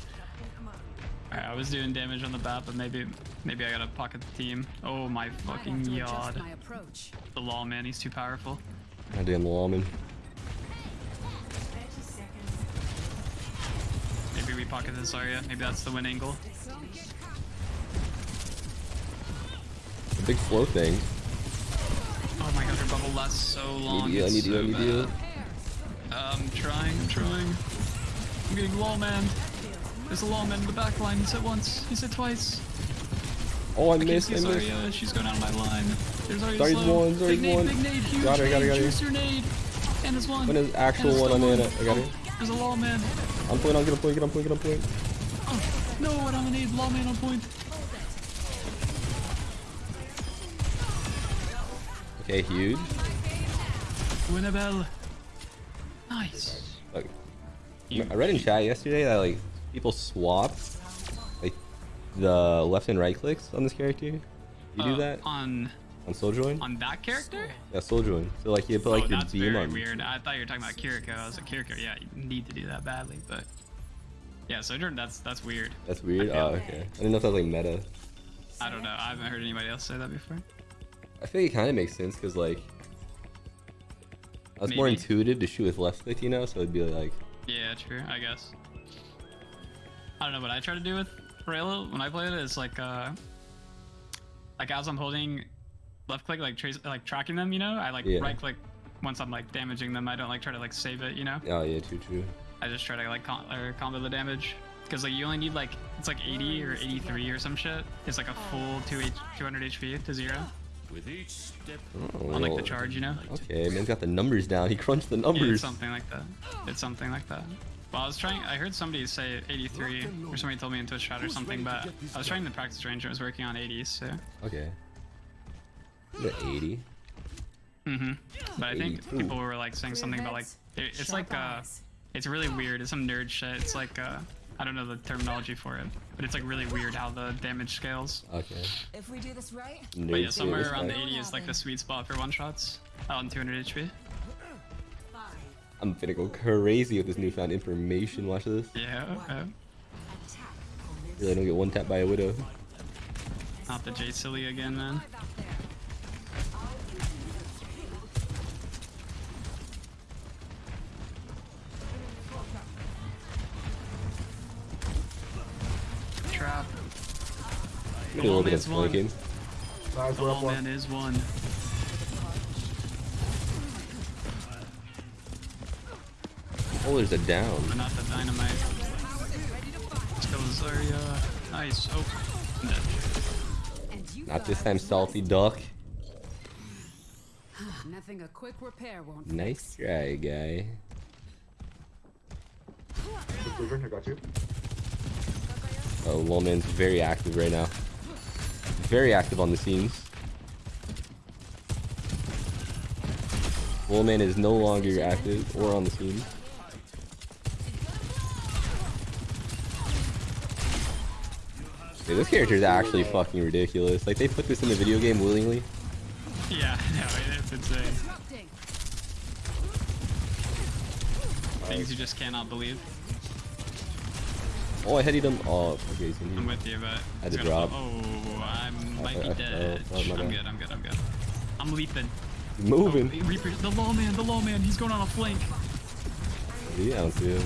Alright, I was doing damage on the bat, but maybe maybe I gotta pocket the team. Oh my fucking to adjust yard. my approach. The lawman, he's too powerful. Goddamn lawman. 30 seconds. Maybe we pocket this area. Maybe that's the win angle. The big flow thing. Oh my god, her bubble lasts so long. Need you, I need you, I so need you. bad. I'm trying, I'm trying. I'm getting lawman. There's a lawman in the back line. He's hit once. He's hit twice. Oh, I I missed, I missed. Zarya. She's going out of my line. There's Zarya's Zarya's low. one, big Zarya's nade, one. big nade, huge Got her, got her, got her. juicer nade. And his one. When is actual And one on Nana? I got her. There's a lawman. I'm playing, I'm gonna play, get on point, get on point. Oh, no, I don't need lawman on point. Okay, huge. Winnabelle. Nice. Like, I read in chat yesterday that like people swap like the left and right clicks on this character. You do Uh, that On on Sojourn? on that character? Yeah, Sojourn. So like you put like oh, your that's beam very on. weird. I thought you were talking about Kiriko. I was like, Kiriko, yeah, you need to do that badly, but yeah, Sojourn, that's that's weird. That's weird. Oh, okay. I didn't know if that was like meta. I don't know. I haven't heard anybody else say that before. I think it kind of makes sense because like I was more intuitive to shoot with left click, you know. So it'd be like Yeah, true. I guess. I don't know what I try to do with Rayla when I play it is like uh like as I'm holding left click like trace like tracking them, you know, I like Yeah. right click once I'm like damaging them. I don't like try to like save it, you know. oh yeah, true, true. I just try to like com- or combo the damage because like you only need like it's like 80 or 83 or some shit. It's like a full 2 H 200 HP to zero With each step, Oh, on like the charge, you know. Okay, man's got the numbers down. He crunched the Yeah, numbers. it's something like that. It's something like that. Well, I was trying. I heard somebody say 83, or somebody told me in Twitch chat or something, but I was trying the practice range. and I was working on 80s, so. Okay. The 80. Mm-hmm. But I think 82. people were like saying something about like it, it's like uh, it's really weird. It's some nerd shit. It's like uh, I don't know the terminology for it, but it's like really weird how the damage scales. Okay. If we do this right, But yeah, somewhere around the 80 is like the sweet spot for one shots out on 200 HP. Five, I'm finna go crazy with this newfound information. Watch this. Yeah. Uh, Really don't get one tap by a widow. not the J silly again, man. Trap. We do a little bit of Lawman's one. flanking. Nice, The we're up wall one. man is one. Oh, there's a down. But not the dynamite. Let's go Zarya. Nice. Oh. Dead. Not this time, salty duck. Nothing a quick repair won't Nice try, guy. Just leave her, I got you. Oh, Lolman's very active right now. Very active on the scenes. Lolman is no longer active or on the scene. Dude, this character is actually fucking ridiculous. Like, they put this in the video game willingly. Yeah, no, it's insane. Things you just cannot believe. Oh, I headed him. Oh, okay, he's in I'm with you, but I had to drop. Oh, I might I- be oh, dead. oh, oh, I'm bad. good. I'm good. I'm good. I'm leaping. Moving. Oh, Reaper, the lawman, the lawman. He's going on a flank. Yeah, I don't see him.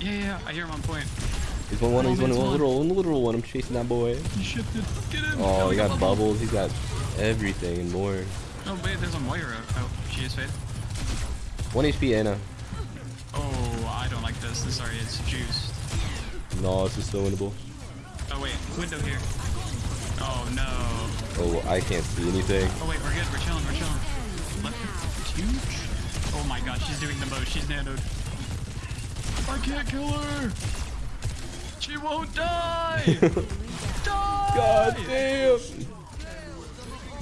Yeah, yeah. I hear him on point. He's one, one, he's one, Lawman's one little one literal one. I'm chasing that boy. He shifted. Get him. Oh, he got bubbles. bubbles. He's got everything and more. Oh, wait. There's a Moira. Oh, she is fade. One HP Ana. Oh, I don't like this. This sorry, it's juiced. No, it's just so winnable. Oh wait, window here. Oh no. Oh, I can't see anything. Oh wait, we're good. We're chilling. We're chilling. Left huge. Oh my god, she's doing the most. She's nanoed. I can't kill her. She won't die. die. God damn!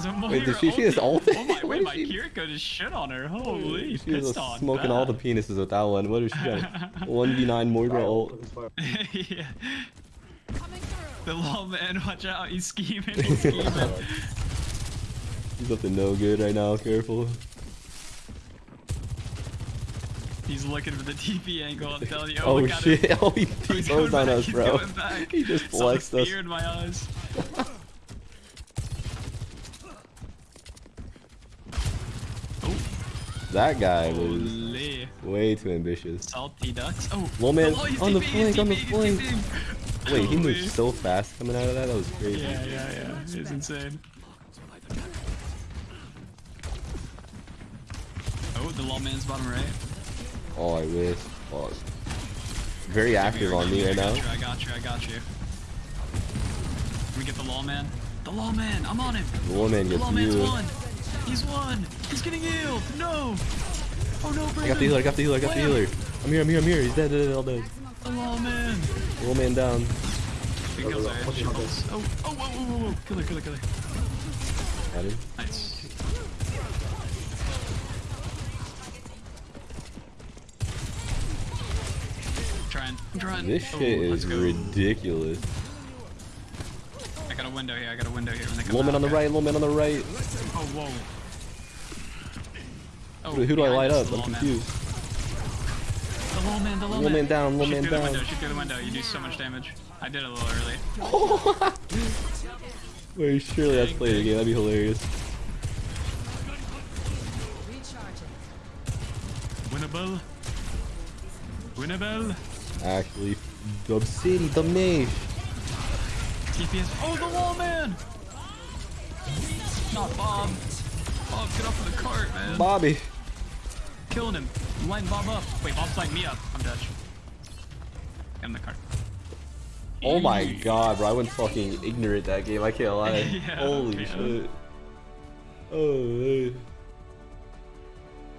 Zamora Wait, did she- she just ulted. ulted? Oh my, What wait, my she- Kiriko just shit on her. Holy, She was pissed on smoking all the penises with that one. What is she got? 1v9 Moira ult. Focus fire. yeah. The lawman, watch out, he's scheming, he's scheming. He's up to no good right now. Careful. He's looking for the TP angle, I'm telling you. Oh, oh got shit! Him. Oh, he going on back, us, bro. He just flexed us. in my eyes. Oh, That guy was way too ambitious. Salty ducks. Oh, Little man oh, on the flank, on the flank. Wait, he moved so fast coming out of that. That was crazy. Yeah, yeah, yeah. It's insane. Oh, the lawman's bottom right. Oh, I wish. Fuck. Very active on me right now. I got you, I got you. Can we get the lawman? The lawman, I'm on him. The woman The lawman's you. won. He's won. He's getting healed. No. Oh no, I got the healer. I got the healer. I got the healer. I'm here. I'm here. I'm here. He's dead. dead, dead all dead. The lawman. Little man down. He kills her. She pulls. Oh, oh, whoa, whoa, whoa, whoa. Kill her, kill her, kill her. Got him. Nice. Trying, I'm trying. This shit let's is ridiculous. I got a window here. I got a window here. When they come Little man out, on the okay. right. Little man on the right. Oh, whoa. Oh, Who, who do I light up? I'm lawman. confused. The lawman, the lawman. Little man down. Little Shoot man through the down. window. Shoot through the window. You do so much damage. I did it a little early. Wait, surely that's play the game. That'd be hilarious. Recharging. Winnable. Winnable. Actually, Dub City, Dub Nation. TPS. Oh, the lawman. Not Bob. Bob, get off of the cart, man. Bobby. Killing him. I'm Bob up. Wait, Bob's lighting me up. I'm Dutch. Get in the cart. Oh my god, bro. I went fucking ignorant that game. I can't lie. Yeah, Holy yeah. shit. Oh, man.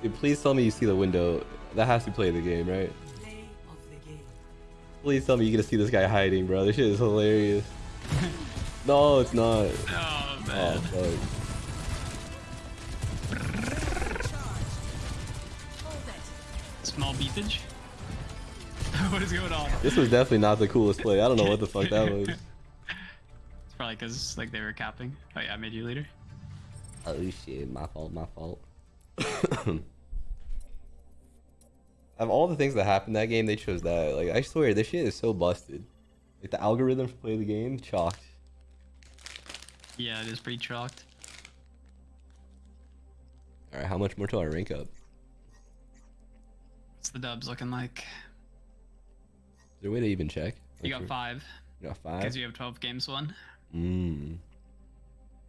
Dude, please tell me you see the window. That has to play the game, right? Please tell me you get to see this guy hiding, bro. This shit is hilarious. no, it's not. Oh, Oh, man. Oh, fuck. Small beefage. what is going on? This was definitely not the coolest play. I don't know what the fuck that was. It's probably because like they were capping. Oh yeah, I made you leader. Oh shit, my fault, my fault. Of all the things that happened that game, they chose that. Like, I swear, this shit is so busted. Like, the algorithm to play the game, chalked. Yeah, it is pretty chalked. Alright, how much more till I rank up? What's the dubs looking like? Is there a way to even check? You got five You got five? because you have 12 games won. Mmm.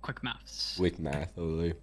Quick maths. Quick math, totally.